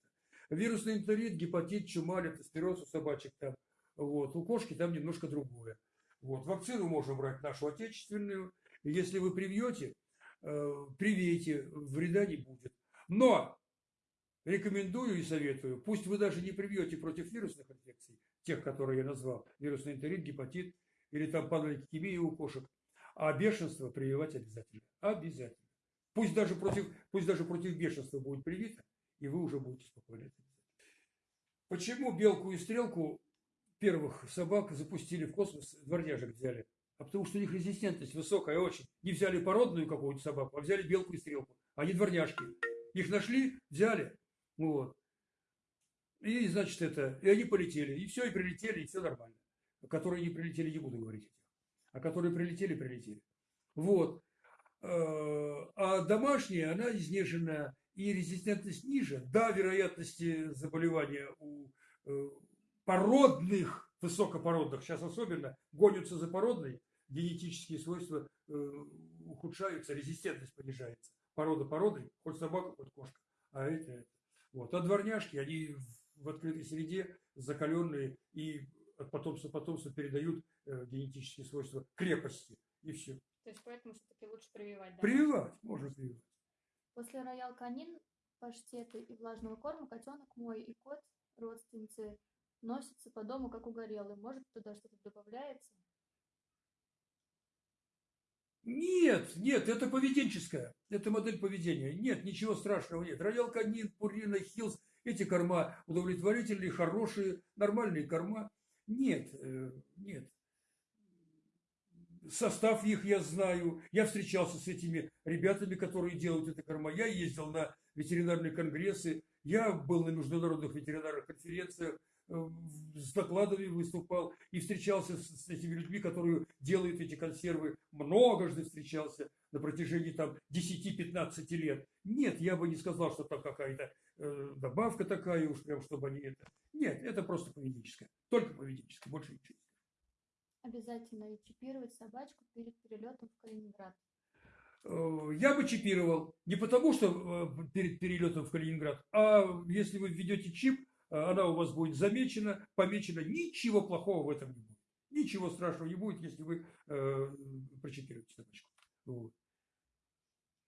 Вирусный энтерит, гепатит, чума, лептоспироз у собачек там. Вот. У кошки там немножко другое. Вот. Вакцину можно брать нашу отечественную. Если вы привьете, э, привейте, вреда не будет. Но рекомендую и советую, пусть вы даже не привьете против вирусных инфекций, тех, которые я назвал, вирусный энтерит, гепатит или там панлейкемия у кошек, а бешенство прививать обязательно. Обязательно. Пусть даже против, пусть даже против бешенства будет привито, и вы уже будете спокойны. Почему белку и стрелку первых собак запустили в космос, дворняжек взяли? А потому что у них резистентность высокая очень. Не взяли породную какую-то собаку, а взяли белку и стрелку. Они дворняжки. Их нашли, взяли. Вот. И, значит, это, и они полетели. И все, и прилетели, и все нормально. Которые не прилетели, не буду говорить. А которые прилетели, прилетели. Вот. Э, а домашняя, она изнеженная, и резистентность ниже. Да, вероятности заболевания у э, породных, высокопородных, сейчас особенно, гонятся за породной, генетические свойства э, ухудшаются, резистентность понижается. Порода породой, хоть собака, хоть кошка. А это, это. Вот. А дворняжки, они в открытой среде закаленные и от потомства потомства передают э, генетические свойства крепости. И все. То есть поэтому все-таки лучше прививать, да? Прививать, можно прививать. После роял канин, паштеты и влажного корма котенок мой и кот, родственницы, носятся по дому как угорелые. Может, туда что-то добавляется? Нет, нет, это поведенческая. Это модель поведения. Нет, ничего страшного нет. Роял канин, пурина, хилс, эти корма удовлетворительные, хорошие, нормальные корма. Нет, э, нет состав их я знаю, я встречался с этими ребятами, которые делают это корма, я ездил на ветеринарные конгрессы, я был на международных ветеринарных конференциях, э, с докладами выступал и встречался с, этими людьми, которые делают эти консервы. Многожды встречался на протяжении там 10-15 лет. Нет, я бы не сказал, что там какая-то э, добавка такая уж прям, чтобы они это... Нет, это просто поведенческое. Только поведенческое, больше ничего. Обязательно ли чипировать собачку перед перелетом в Калининград? Э, я бы чипировал. Не потому, что э, перед перелетом в Калининград, а если вы введете чип, э, она у вас будет замечена, помечена. Ничего плохого в этом не будет. Ничего страшного не будет, если вы э, прочипируете собачку. Вот.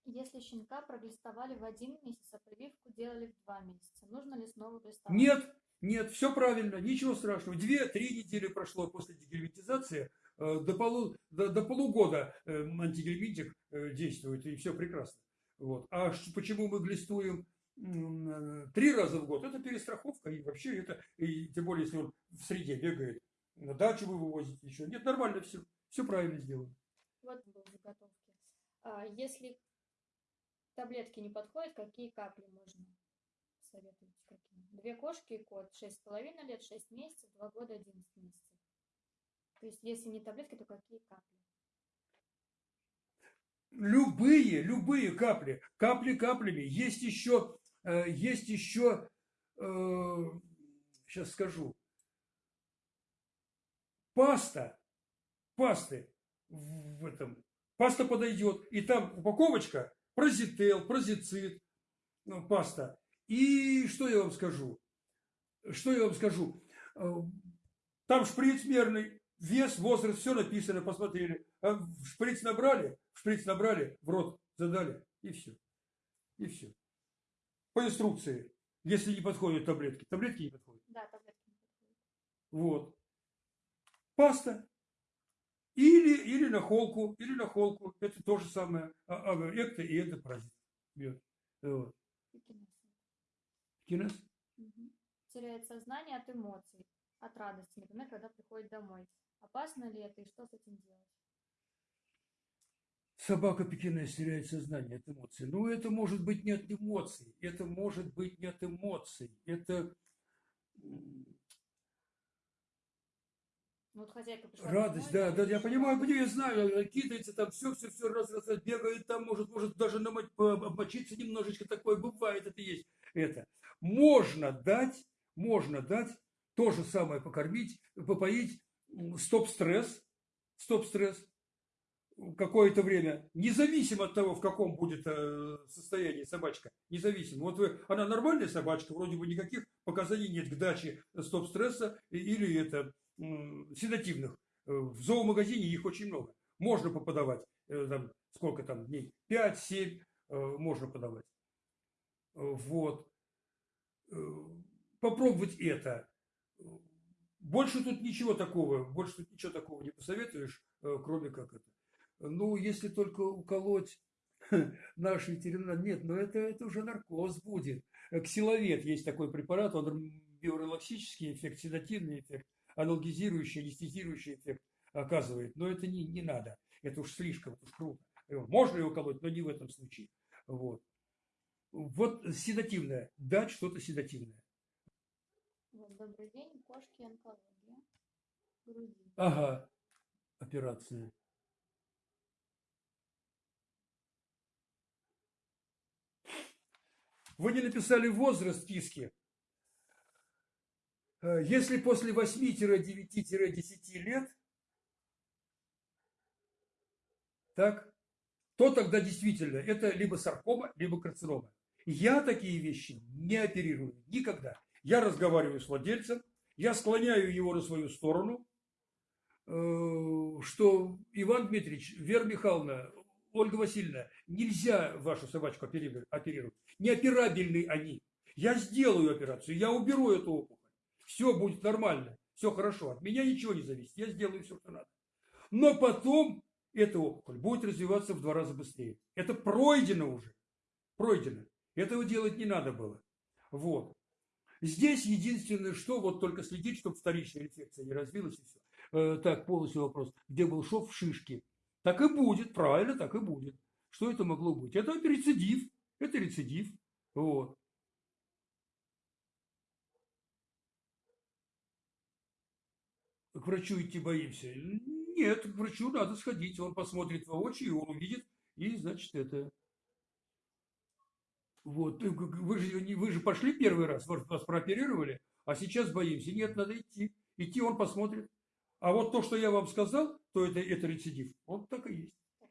Если щенка проглистовали в один месяц, а прививку делали в два месяца, нужно ли снова глистовать? Нет, нет, все правильно, ничего страшного. Две-три недели прошло после дегельминтизации, э, до, полу, до, до полугода э, антигельминтик э, действует, и все прекрасно. Вот. А почему мы глистуем три раза в год? Это перестраховка, и вообще это, и тем более, если он в среде бегает, на дачу вы вывозите еще. Нет, нормально все, все правильно сделано. Вот был заготовки. А если таблетки не подходят, какие капли можно? Советуете какие? Две кошки и кот, шесть с половиной лет, шесть месяцев, два года, одиннадцать месяцев. То есть, если не таблетки, то какие капли? Любые, любые капли. Капли каплями. Есть еще, э, есть еще, э, сейчас скажу, паста, пасты в этом, паста подойдет, и там упаковочка, прозител, прозицид, ну, паста. И что я вам скажу? Что я вам скажу? Э, там шприц мерный, вес, возраст, все написано, посмотрели. А шприц набрали, шприц набрали, в рот задали, и все. И все. По инструкции. Если не подходят таблетки. Таблетки не подходят. Да, таблетки не подходят. Вот. Паста. Или, или на холку, или на холку. Это то же самое. А, а, экто и эндопаразит. Вот. Кинес? Угу. Теряет сознание от эмоций, от радости, например, когда приходит домой. Опасно ли это и что с этим делать? Собака пекинес теряет сознание от эмоций. Ну, это может быть не от эмоций. Это может быть не от эмоций. Это вот хозяйка пришла Радость, домой, да, да, я понимаю, я знаю, кидается там все, все, все, раз, раз, раз, бегает там, может, может даже намочь, обмочиться немножечко, такое бывает, это есть. Это. Можно дать, можно дать то же самое покормить, попоить стоп-стресс, стоп-стресс какое-то время, независимо от того, в каком будет э, состоянии собачка, независимо. Вот вы, она нормальная собачка, вроде бы никаких показаний нет к даче стоп-стресса или это седативных Э, В зоомагазине их очень много. Можно поподавать, э, там, сколько там дней, 5-7 можно подавать. Вот. Э, Попробовать это. Больше тут ничего такого, больше тут ничего такого не посоветуешь, э, кроме как это. Ну, если только уколоть наш ветеринар, нет, но это, это уже наркоз будет. Ксиловет есть такой препарат, он биорелаксический эффект, седативный эффект, анальгезирующий, анестезирующий эффект оказывает. Но это не, не надо, это уж слишком, это уж круто. Можно его колоть, но не в этом случае. Вот. Вот седативное, дать что-то седативное. Вот, добрый день, кошки, онкология, груди. Ага, операция. Вы не написали возраст в списке. Э, Если после 8-9-10 лет, так, то тогда действительно это либо саркома, либо карцинома. Я такие вещи не оперирую никогда. Я разговариваю с владельцем, я склоняю его на свою сторону, э, что Иван Дмитриевич, Вера Михайловна, Ольга Васильевна, нельзя вашу собачку опери- оперировать. Неоперабельны они. Я сделаю операцию, я уберу эту опухоль. Все будет нормально, все хорошо. От меня ничего не зависит, я сделаю все, что надо. Но потом эта опухоль будет развиваться в два раза быстрее. Это пройдено уже. Пройдено. Этого делать не надо было. Вот. Здесь единственное, что вот только следить, чтобы вторичная инфекция не развилась и все. Э, так, полностью вопрос. Где был шов в шишке? Так и будет, правильно, так и будет. Что это могло быть? Это рецидив. Это рецидив. Вот. К врачу идти боимся? Нет, к врачу надо сходить. Он посмотрит воочию, он увидит, и, значит, это... Вот, вы же, вы же пошли первый раз, вас прооперировали, а сейчас боимся. Нет, надо идти. Идти он посмотрит. А вот то, что я вам сказал, то это, это рецидив. Вот так и есть. Так.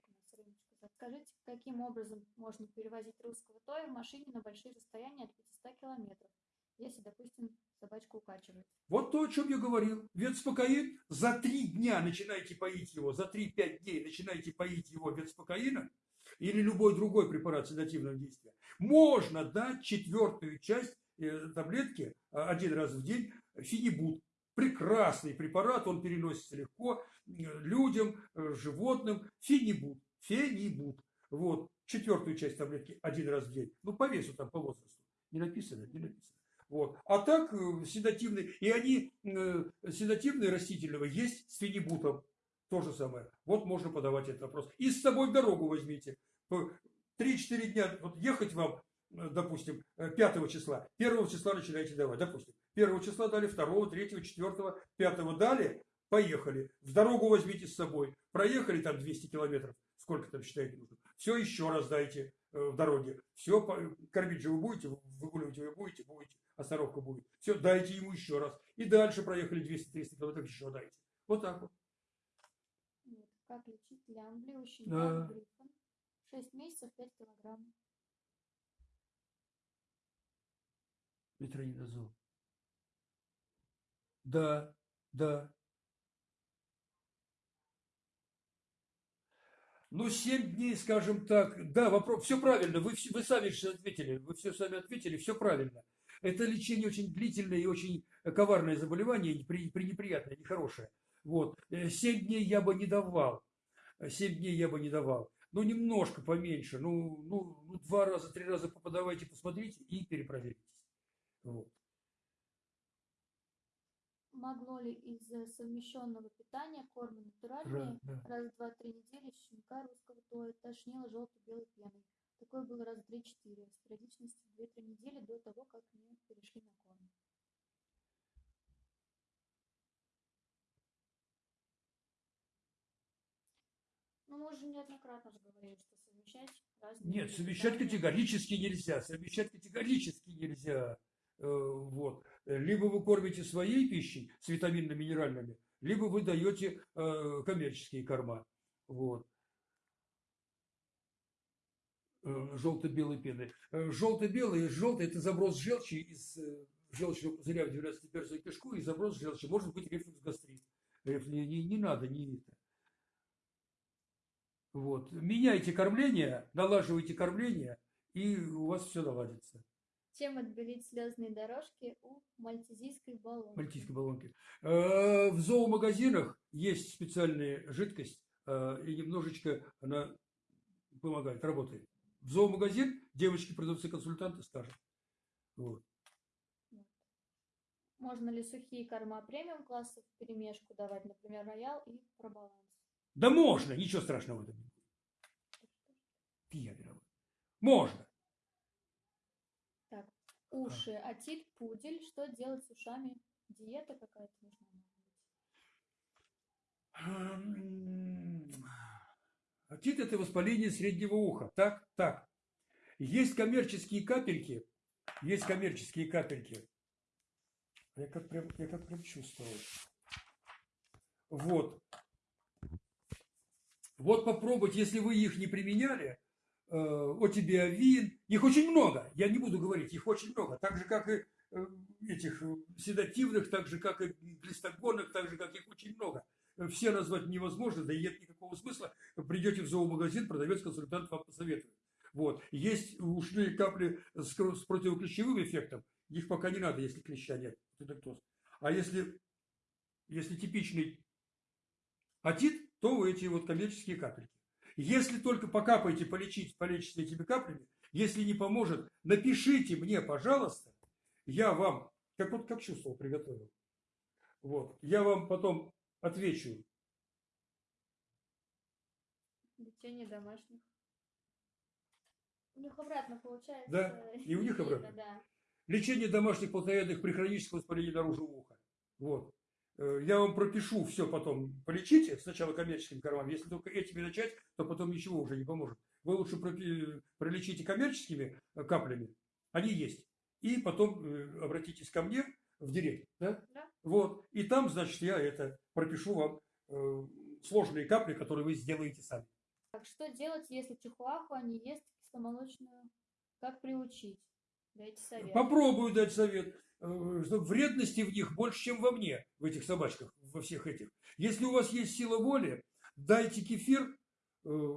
Скажите, каким образом можно перевозить русского тоя в машине на большие расстояния от 500 километров, если, допустим, собачку укачивает? Вот то, о чем я говорил. Ветспокоин, за три дня начинаете поить его, за 3-5 дней начинаете поить его ветспокоином или любой другой препарат седативного действия. Можно дать четвертую часть э, таблетки э, один раз в день фенибут. Прекрасный препарат, он переносится легко э, людям, животным. Фенибут. Фенибут. Вот. Четвертую часть таблетки один раз в день. Ну, по весу там, по возрасту. Не написано, не написано. Вот. А так седативные, и они э, седативные растительного есть с фенибутом. То же самое. Вот можно подавать этот вопрос. И с собой дорогу возьмите. По 3-4 дня, вот ехать вам, э, допустим, э, 5 числа, 1 числа начинаете давать, допустим. 1 числа дали, 2, 3, 4, 5 дали, поехали. В дорогу возьмите с собой. Проехали там 200 километров, сколько там считаете нужно. Все еще раз дайте э, в дороге. Все, кормить же вы будете, выгуливать вы будете, будете, остановка будет. Все, дайте ему еще раз. И дальше проехали 200-300 километров, еще дайте. Вот так вот. Как лечить лямбли у Да. щенка 6 месяцев, 5 килограмм. Метронидозол. Да, да. Ну, 7 дней, скажем так. Да, вопрос, все правильно. Вы, вы сами ответили. Вы все сами ответили, все правильно. Это лечение очень длительное и очень коварное заболевание, пренеприятное, нехорошее. Вот. 7 дней я бы не давал. 7 дней я бы не давал. Ну, немножко поменьше. Ну, ну, ну два раза, три раза поподавайте, посмотрите и перепроверитесь. Вот. Могло ли из-за совмещенного питания корма натуральные Да, да. раз в 2-3 недели щенка русского тоя тошнило желто-белой пеной? Такое было раз в 3-4, с периодичностью 2-3 недели до того, как мы перешли на корм. Ну, мы уже неоднократно говорили, что совмещать разные Нет, совмещать категорически нельзя. Совмещать категорически нельзя. Э, Вот. Либо вы кормите своей пищей с витаминно-минеральными, либо вы даете э, коммерческие корма. Вот. Э, Желто-белой пены. Желто-белый, желтый – это заброс желчи из желчного пузыря в 12-перстную кишку и заброс желчи. Может быть рефлюкс гастрит. Не, не- не надо, не это. Вот. Меняйте кормление, налаживайте кормление, и у вас все наладится. Чем отбелить слезные дорожки у мальтезийской баллонки? Мальтийской баллонки. Э, В зоомагазинах есть специальная жидкость, э, и немножечко она помогает, работает. В зоомагазин девочки, продавцы-консультанты скажут. Вот. Можно ли сухие корма премиум класса в перемешку давать, например, роял и пробаланс? Да можно, ничего страшного в этом народ. Можно. Так, уши, отит, пудель. Что делать с ушами? Диета какая-то нужна? Отит – это воспаление среднего уха. Так, так. Есть коммерческие капельки, есть коммерческие капельки. Я как прям, я как прям чувствовал. Вот. Вот попробовать, если вы их не применяли, э, отибиовин, их очень много, я не буду говорить, их очень много, так же, как и э, этих седативных, так же, как и глистогонных, так же, как их очень много. Все назвать невозможно, да и нет никакого смысла. Придете в зоомагазин, продавец-консультант вам посоветует. Вот. Есть ушные капли с, с противоклещевым эффектом, их пока не надо, если клеща нет. А если, если типичный отит, то вы эти вот коммерческие капельки. Если только покапаете, полечить, полечите этими каплями, если не поможет, напишите мне, пожалуйста, я вам, как вот как чувствовал, приготовил. Вот, я вам потом отвечу. Лечение домашних. У них обратно получается. Да, и у них обратно. Да. Лечение домашних плотоядных при хроническом воспалении наружу уха. Вот. Э, Я вам пропишу все потом. Полечите сначала коммерческим кормам. Если только этими начать, то потом ничего уже не поможет. Вы лучше пропи- пролечите коммерческими э, каплями. Они есть. И потом э, обратитесь ко мне в директ. Да? Да. Вот. И там, значит, я это пропишу вам э, сложные капли, которые вы сделаете сами. Так, что делать, если чихуахуа не ест кисломолочную? Как приучить? Дайте совет. Попробую дать совет. Э, Что вредности в них больше, чем во мне, в этих собачках, во всех этих. Если у вас есть сила воли, дайте кефир, э,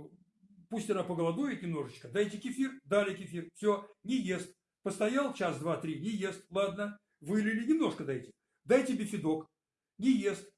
пусть она поголодует немножечко, дайте кефир, дали кефир, все, не ест. Постоял час, два, три, не ест, ладно, вылили, немножко дайте. Дайте бифидок, не ест.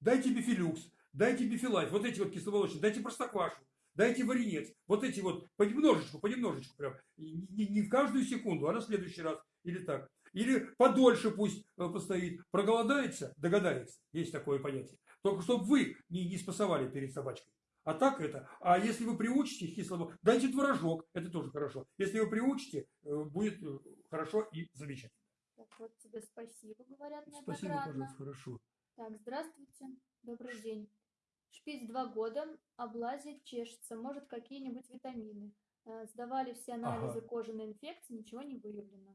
Дайте бифилюкс, дайте бифилайф, вот эти вот кисломолочные, дайте простоквашу, дайте варенец. Вот эти вот понемножечку, понемножечку прям. Не, не в каждую секунду, а на следующий раз. Или так. Или подольше пусть э, постоит. Проголодается, догадается. Есть такое понятие. Только чтобы вы не, не спасовали перед собачкой. А так это. А если вы приучите кислому, дайте творожок, это тоже хорошо. Если вы приучите, э, будет э, хорошо и замечательно. Так, вот тебе спасибо, говорят Спасибо, неоднократно. пожалуйста, хорошо. Так, здравствуйте. Добрый день. Шпиц два года, облазит, чешется. Может, какие-нибудь витамины. Сдавали все анализы Ага. кожаной инфекции, ничего не выявлено.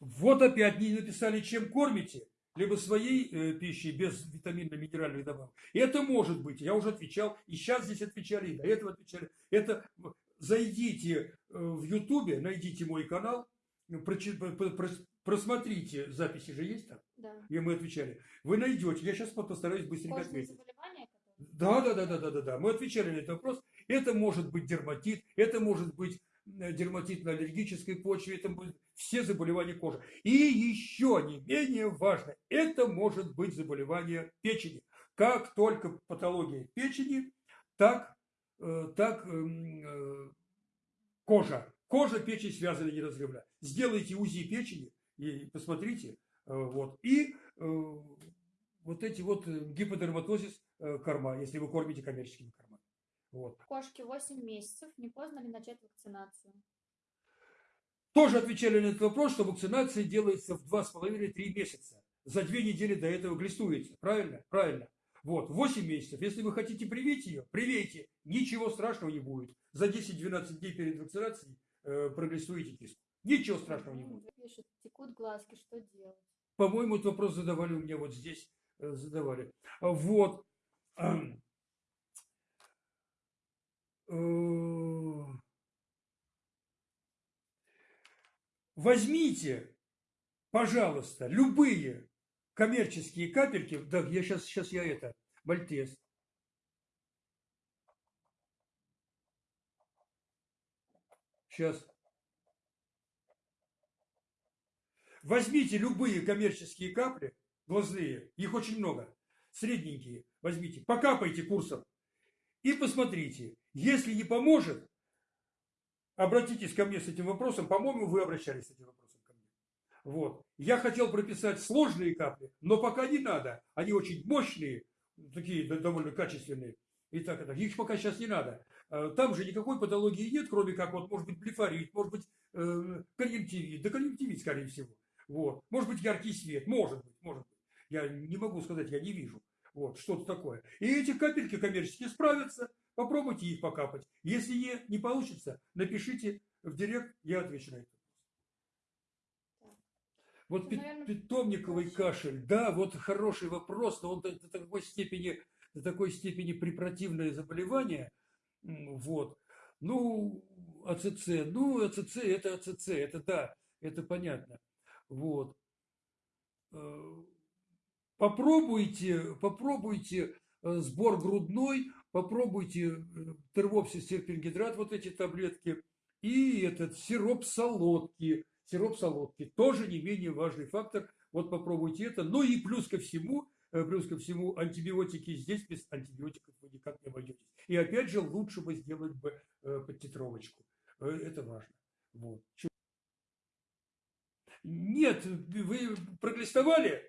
Вот опять не написали, чем кормите, либо своей э, пищей без витаминно-минеральных добавок. Это может быть, я уже отвечал, и сейчас здесь отвечали, и до этого отвечали. Это зайдите э, в Ютубе, найдите мой канал, просмотрите, записи же есть там, Да. где мы отвечали. Вы найдете, я сейчас постараюсь быстренько ответить. Да, да, да, да, да, да, да. Мы отвечали на этот вопрос. Это может быть дерматит, это может быть дерматит на аллергической почве, это будет все заболевания кожи. И еще не менее важно, это может быть заболевание печени. Как только патология печени, так, э, так эм, э, кожа. Кожа, печень связаны неразрывно. Сделайте УЗИ печени и посмотрите. э, Вот. И э, вот эти вот э, гиподерматозис э, корма, если вы кормите коммерческими кормами. Вот. Кошке 8 месяцев. Не поздно ли начать вакцинацию? Тоже отвечали на этот вопрос, что вакцинация делается в 2,5-3 месяца. За две недели до этого глистуете. Правильно? Правильно. Вот, 8 месяцев. Если вы хотите привить ее, привейте. Ничего страшного не будет. За 10-12 дней перед вакцинацией э, проглистуете киску. Ничего страшного не будет. Пишет, текут глазки, что делать? По-моему, этот вопрос задавали у меня вот здесь. э, Задавали. А Вот. Ам. Э, Возьмите, пожалуйста, любые коммерческие капельки, да, я сейчас, сейчас я это, Мальтез. Сейчас. Возьмите любые коммерческие капли, глазные, их очень много, средненькие, возьмите, покапайте курсом и посмотрите. Если не поможет, обратитесь ко мне с этим вопросом. По-моему, вы обращались с этим вопросом ко мне. Вот. Я хотел прописать сложные капли, но пока не надо. Они очень мощные, такие довольно качественные. И так, и так. Их пока сейчас не надо. А, там же никакой патологии нет, кроме как, вот, может быть, блефорит, может быть, э, конъюнктивит. Да конъюнктивит, скорее всего. Вот. Может быть, яркий свет. Может быть, может быть. Я не могу сказать, я не вижу. Вот, что-то такое. И эти капельки коммерческие справятся. Попробуйте их покапать. Если не, не получится, напишите в директ, я отвечу на это. Вот Ну, пит- наверное, питомниковый проще. кашель, да, вот хороший вопрос, но он до, до такой степени, до такой степени препротивное заболевание, вот. Ну, АЦЦ, ну, АЦЦ, это АЦЦ, это да, это понятно, вот. Попробуйте, попробуйте э, сбор грудной, попробуйте э, тервопсис серпингидрат, вот эти таблетки, и этот сироп солодки, сироп солодки, тоже не менее важный фактор, вот попробуйте это. Ну и плюс ко всему, э, плюс ко всему, антибиотики здесь без антибиотиков вы никак не обойдетесь. И опять же, лучше бы сделать бы подтитровочку. Это важно. Вот. Нет, вы проглистовали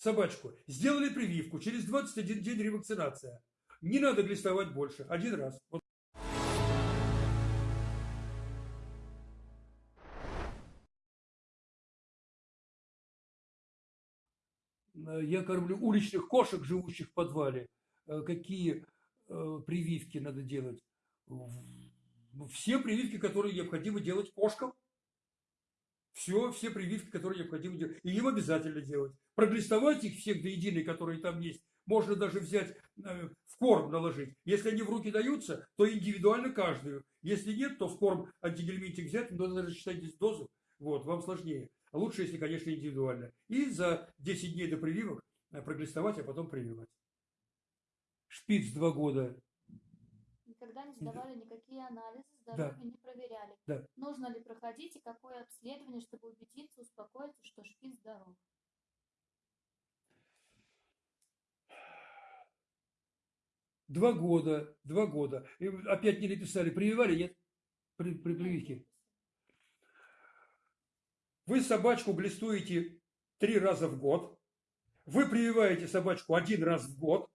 собачку, сделали прививку, через 21 день ревакцинация. Не надо глистовать больше, один раз. Э, Я кормлю уличных кошек, живущих в подвале. Э, Какие э, прививки надо делать? В- Все прививки, которые необходимо делать кошкам. Все, все прививки, которые необходимо делать. И им обязательно делать. Проглистовать их всех до единой, которые там есть, можно даже взять э, в корм наложить. Если они в руки даются, то индивидуально каждую. Если нет, то в корм антигельминтик взять, но надо рассчитать здесь дозу. Вот, вам сложнее. А лучше, если, конечно, индивидуально. И за 10 дней до прививок э, проглистовать, а потом прививать. Шпиц два года. Никогда не сдавали никакие анализы, Да. здоровье не проверяли. Да. Нужно ли проходить и какое обследование, чтобы убедиться, успокоиться, что шпиц здоров? Два года, два года. И опять не написали, прививали, нет? При, при прививке. Вы собачку глистуете три раза в год. Вы прививаете собачку один раз в год.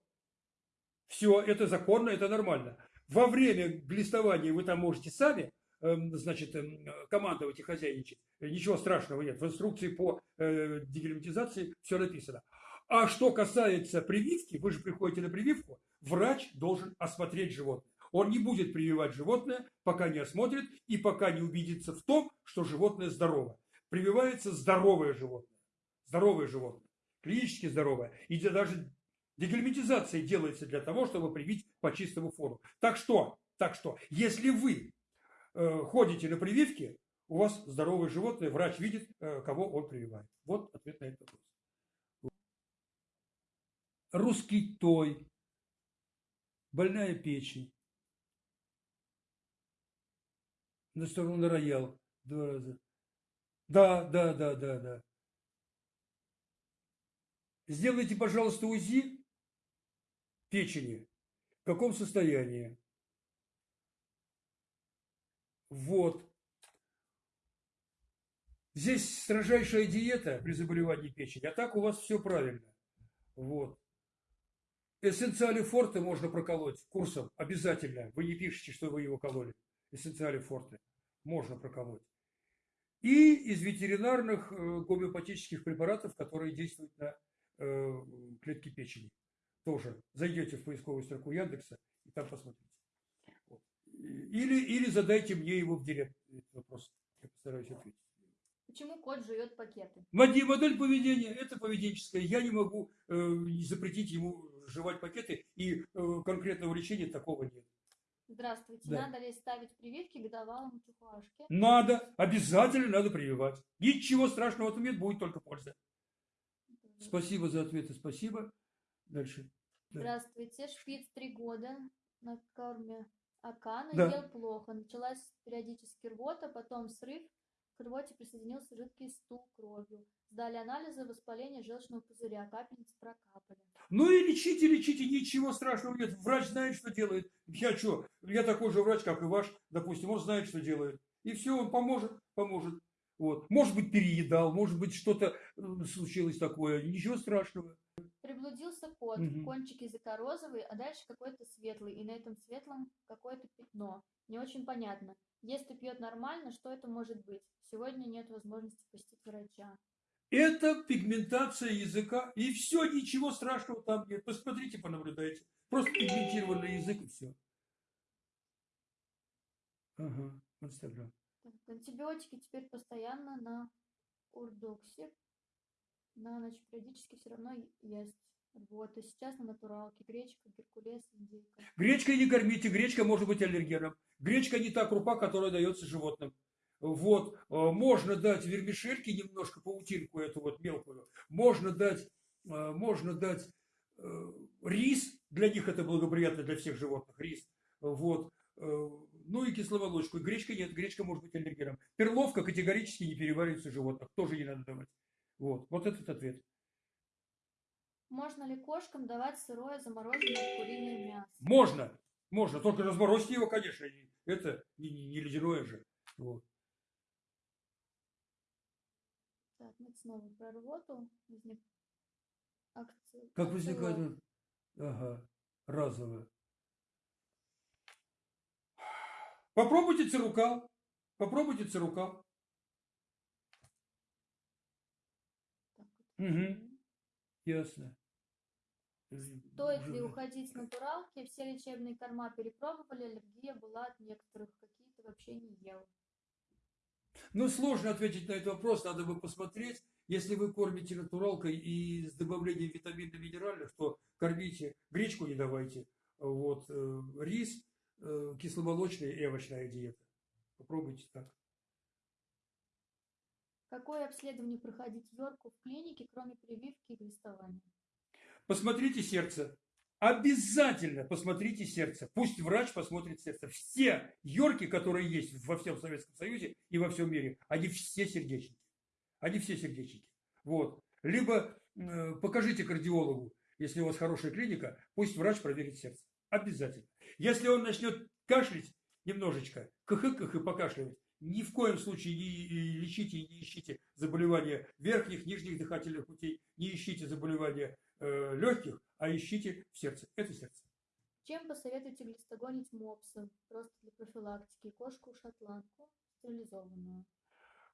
Все, это законно, это нормально. Во время глистования вы там можете сами, эм, значит, эм, командовать и хозяйничать. Ничего страшного нет. В инструкции по э, дегельминтизации все написано. А что касается прививки, вы же приходите на прививку, врач должен осмотреть животное. Он не будет прививать животное, пока не осмотрит и пока не убедится в том, что животное здорово. Прививается здоровое животное. Здоровое животное. Клинически здоровое. И даже дегельминтизация делается для того, чтобы привить по чистому фону. Так что, так что, если вы э, ходите на прививки, у вас здоровое животное, врач видит, э, кого он прививает. Вот ответ на этот вопрос. Русский той, больная печень. На сторону роял два раза. Да, да, да, да, да. Сделайте, пожалуйста, УЗИ печени. Каком состоянии? Вот. Здесь строжайшая диета при заболевании печени, а так у вас все правильно. Вот. Эссенциали форте можно проколоть курсом обязательно. Вы не пишете, что вы его кололи. Эссенциали форте можно проколоть. И из ветеринарных э, гомеопатических препаратов, которые действуют на э, клетки печени. Тоже зайдете в поисковую строку Яндекса и там посмотрите. Вот. Или, или задайте мне его в директ этот вопрос. Я постараюсь ответить. Почему кот жует пакеты? Моди- Модель поведения – это поведенческая. Я не могу э, запретить ему жевать пакеты, и э, конкретного лечения такого нет. Здравствуйте. Да. Надо ли ставить прививки годовалому чухуашке? Надо, обязательно надо прививать. Ничего страшного в этом нет, будет только польза. Спасибо за ответы, спасибо. Дальше. Здравствуйте. Шпиц три года на корме Акана Да. ел плохо. Началась периодически рвота, потом срыв. К рвоте присоединился жидкий стул кровью. Сдали анализы, воспаление желчного пузыря, капельницы прокапали. Ну и лечите, лечите, ничего страшного нет. Врач знает, что делает. Я что, я такой же врач, как и ваш, допустим, он знает, что делает. И все, он поможет, поможет. Вот. Может быть, переедал, может быть, что-то э, случилось такое. Ничего страшного. Приблудился кот, Мгм. кончик языка розовый, а дальше какой-то светлый, и на этом светлом какое-то пятно. Не очень понятно. Если пьет нормально, что это может быть? Сегодня нет возможности посетить врача. Это пигментация языка. И все, ничего страшного там нет. Посмотрите, понаблюдайте. Просто пигментированный язык и все. Ага, Инстаграм. Антибиотики теперь постоянно на урдоксе. На ночь периодически все равно есть. Вот, и сейчас на натуралке. Гречка, геркулес, индейка. Гречкой не кормите, гречка может быть аллергеном. Гречка не та крупа, которая дается животным. Вот, э, можно дать вермишельки немножко, паутинку эту вот мелкую. Можно дать, э, можно дать э, рис, для них это благоприятно для всех животных, рис. Вот, ну и кисломолочку. Гречка нет, гречка может быть аллергеном. Перловка категорически не переваривается в животных, тоже не надо давать. Вот, вот этот ответ. Можно ли кошкам давать сырое замороженное куриное мясо? Можно, можно, только разморозьте его, конечно, это не, не- не ледяное же. Вот. Так, мы снова про рвоту. Возник... акци- Как возникает? Ага, разовое. Попробуйте цирукал. Попробуйте цирукал. Так, вот. Угу, ясно. Стоит ли уходить с натуралки? Все лечебные корма перепробовали, аллергия была от некоторых, какие-то вообще не ел. Ну, сложно ответить на этот вопрос, надо бы посмотреть. Если вы кормите натуралкой и с добавлением витаминов минеральных, то кормите, гречку не давайте. Вот, э, рис, э, кисломолочная и овощная диета. Попробуйте так. Какое обследование проходить Йорку в клинике, кроме прививки и глистования? Посмотрите сердце. Обязательно посмотрите сердце. Пусть врач посмотрит сердце. Все йорки, которые есть во всем Советском Союзе и во всем мире, они все сердечники. Они все сердечники. Вот. Либо э, покажите кардиологу, если у вас хорошая клиника, пусть врач проверит сердце. Обязательно. Если он начнет кашлять немножечко, кх-кх и покашливать, ни в коем случае не лечите и не ищите заболевания верхних, нижних дыхательных путей, не ищите заболевания э, легких, а ищите в сердце. Это сердце. Чем посоветуете глистогонить мопса? Просто для профилактики. Кошку-шотландку стерилизованную.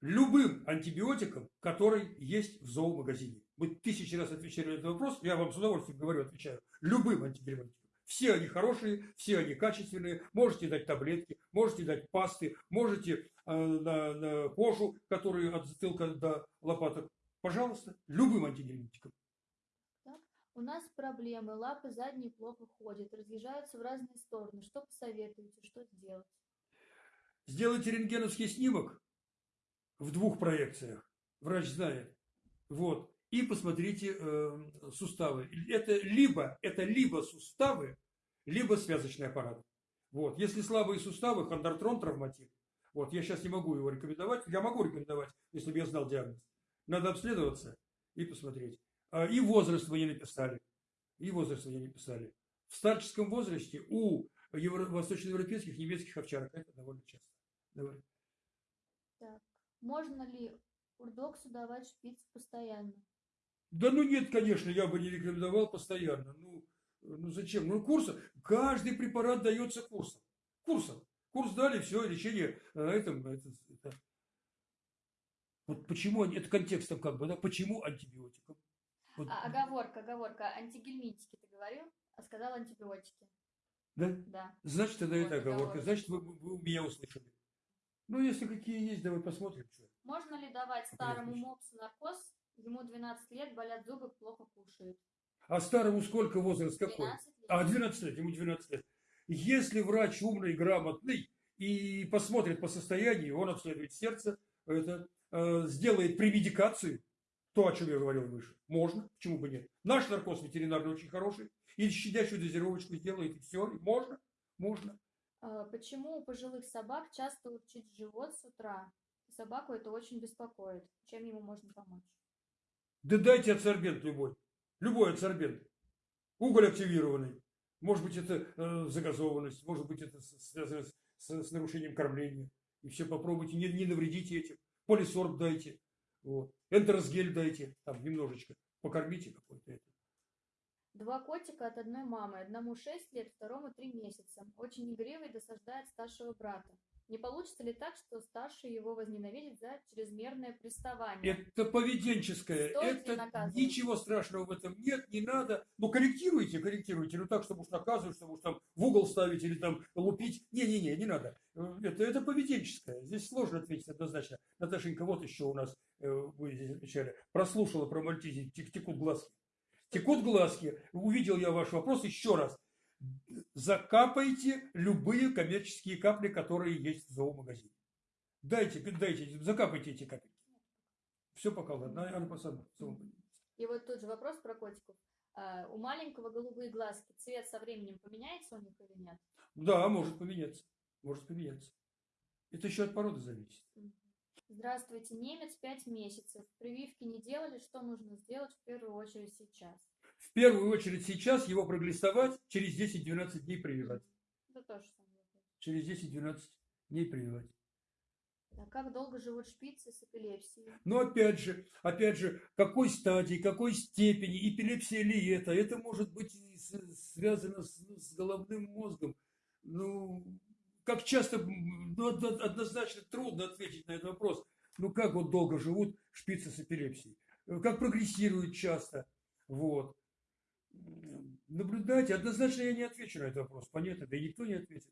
Любым антибиотиком, который есть в зоомагазине. Мы тысячи раз отвечали на этот вопрос, я вам с удовольствием говорю, отвечаю. Любым антибиотиком. Все они хорошие, все они качественные. Можете дать таблетки, можете дать пасты, можете на, на кожу, которую от затылка до лопаток. Пожалуйста, любым антибиотиком. У нас проблемы. Лапы задние плохо ходят, разъезжаются в разные стороны. Что посоветуете? Что сделать? Сделайте рентгеновский снимок в двух проекциях. Врач знает. Вот. И посмотрите э, суставы. Это либо, это либо суставы, либо связочный аппарат. Вот. Если слабые суставы, хондрартрон травматит. Вот. Я сейчас не могу его рекомендовать. Я могу рекомендовать, если бы я знал диагноз. Надо обследоваться и посмотреть. А, И возраст вы не написали. И возраст вы не написали. В старческом возрасте у евро- восточноевропейских немецких овчарок это довольно часто. Давай. Так. Можно ли урдоксу давать шпиц постоянно? Да ну нет, конечно, я бы не рекомендовал постоянно. Ну, ну зачем? Ну курс, каждый препарат дается курсом. Курсом. Курс дали, все, лечение на этом. Это, это. Вот почему, это контекстом как бы, да, почему антибиотикам? Вот, А, оговорка, оговорка. Антигельминтики ты говорил, а сказал антибиотики. да? Да. Значит, тогда Вот, это оговорка. оговорка. Значит, вы, вы меня услышали. Ну, если какие есть, давай посмотрим. Что. Можно ли давать Понятно. старому мопсу наркоз? Ему 12 лет, болят зубы, плохо кушает. А старому сколько возраст какой? 12 лет. А, 12 лет, ему 12 лет. Если врач умный, грамотный и посмотрит по состоянию, он обследует сердце, это, э, сделает премедикацию, То, о чем я говорил выше. Можно, почему бы нет. Наш наркоз ветеринарный очень хороший. Или щадящую дозировочку сделает, и все. И можно, можно. А, Почему у пожилых собак часто урчит живот с утра? Собаку это очень беспокоит. Чем ему можно помочь? Да дайте адсорбент любой. Любой адсорбент. Уголь активированный. Может быть, это э, загазованность, может быть, это связано с, с- с нарушением кормления. И все попробуйте, не, не навредите этим. Полисорб дайте. Вот. Энтеросгель дайте. Там немножечко. Покормите какой-то. Два котика от одной мамы. Одному 6 лет, второму 3 месяца. Очень игривый досаждает старшего брата. Не получится ли так, что старший его возненавидит за чрезмерное приставание? Это поведенческое. Стоит это ничего страшного в этом нет, не надо. Ну, корректируйте, корректируйте. Ну, так, чтобы уж наказывать, чтобы уж там в угол ставить или там лупить. Не-не-не, не надо. Э, Это, это поведенческое. Здесь сложно ответить однозначно. Наташенька, вот еще у нас, э, вы здесь отвечали, прослушала про мальтизи, тек- текут глазки. Текут глазки. Увидел я ваш вопрос еще раз. Закапайте любые коммерческие капли, которые есть в зоомагазине. Дайте, дайте, закапайте эти капельки. Все пока ладно, она по сама. И вот тут же вопрос про котиков. А, у маленького голубые глазки цвет со временем поменяется у них или нет? Да, может поменяться. Может поменяться. Это еще от породы зависит. Здравствуйте, немец 5 месяцев. Прививки не делали, что нужно сделать в первую очередь сейчас? В первую очередь сейчас его проглистовать, через 10-12 дней прививать. Это тоже самое. Через 10-12 дней прививать. А как долго живут шпицы с эпилепсией? Но опять же, опять же, какой стадии, какой степени, эпилепсия ли это, это может быть и с- связано с, с головным мозгом. Ну, как часто, ну, одно- однозначно трудно ответить на этот вопрос. Ну, как вот долго живут шпицы с эпилепсией? Как прогрессируют часто? Вот. Наблюдайте, однозначно я не отвечу на этот вопрос, понятно, да и никто не ответит.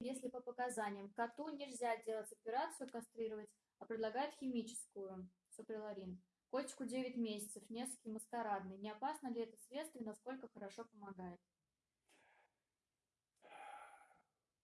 Если по показаниям коту нельзя делать операцию кастрировать, а предлагают химическую, суприларин. Котику 9 месяцев, несколько маскарадный. Не опасно ли это средство и насколько хорошо помогает?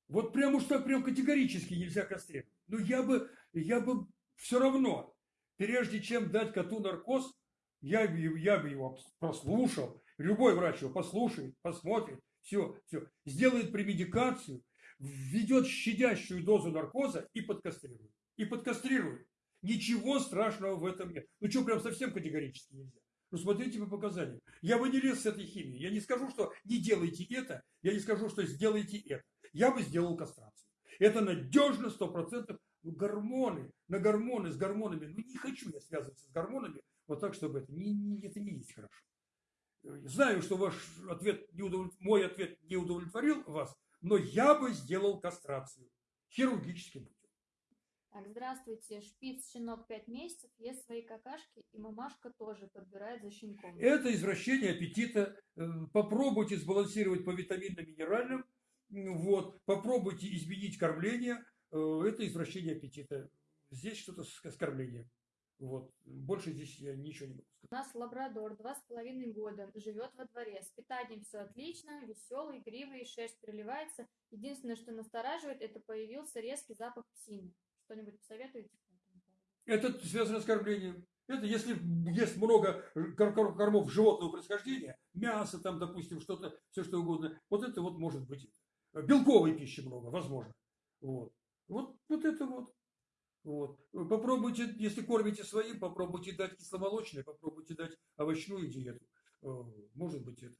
Вот прям уж так прям категорически нельзя кастрировать. Но я бы, я бы все равно, прежде чем дать коту наркоз, я, я бы его прослушал. Любой врач его послушает, посмотрит, все, все. Сделает премедикацию, введет щадящую дозу наркоза и подкастрирует. И подкастрирует. Ничего страшного в этом нет. Ну что, прям совсем категорически нельзя. Ну смотрите по показаниям. Я бы не лез с этой химией. Я не скажу, что не делайте это. Я не скажу, что сделайте это. Я бы сделал кастрацию. Это надежно, сто процентов. Ну, гормоны, на гормоны, с гормонами. Ну, не хочу я связываться с гормонами, вот так, чтобы это не, не- это не есть хорошо. Знаю, что ваш ответ не удовлет- мой ответ не удовлетворил вас, но я бы сделал кастрацию хирургическим путем. Так, здравствуйте. Шпиц, щенок 5 месяцев, ест свои какашки, и мамашка тоже подбирает за щенком. Это извращение аппетита. Э, Попробуйте сбалансировать по витаминно-минеральным. Вот. Попробуйте изменить кормление. Э, Это извращение аппетита. Здесь что-то с кормлением. Вот. Больше здесь я ничего не могу сказать. У нас лабрадор, два с половиной года, живет во дворе. С питанием все отлично, веселый, игривый, шерсть переливается. Единственное, что настораживает, это появился резкий запах псины. Что-нибудь посоветуете? Это связано с кормлением. Это если есть много кор- кор- кормов животного происхождения, мясо там, допустим, что-то, все что угодно, вот это вот может быть. Белковой пищи много, возможно. Вот. Вот, вот это вот. Вот. Попробуйте, если кормите своим, попробуйте дать кисломолочное, попробуйте дать овощную диету. Э, Может быть это.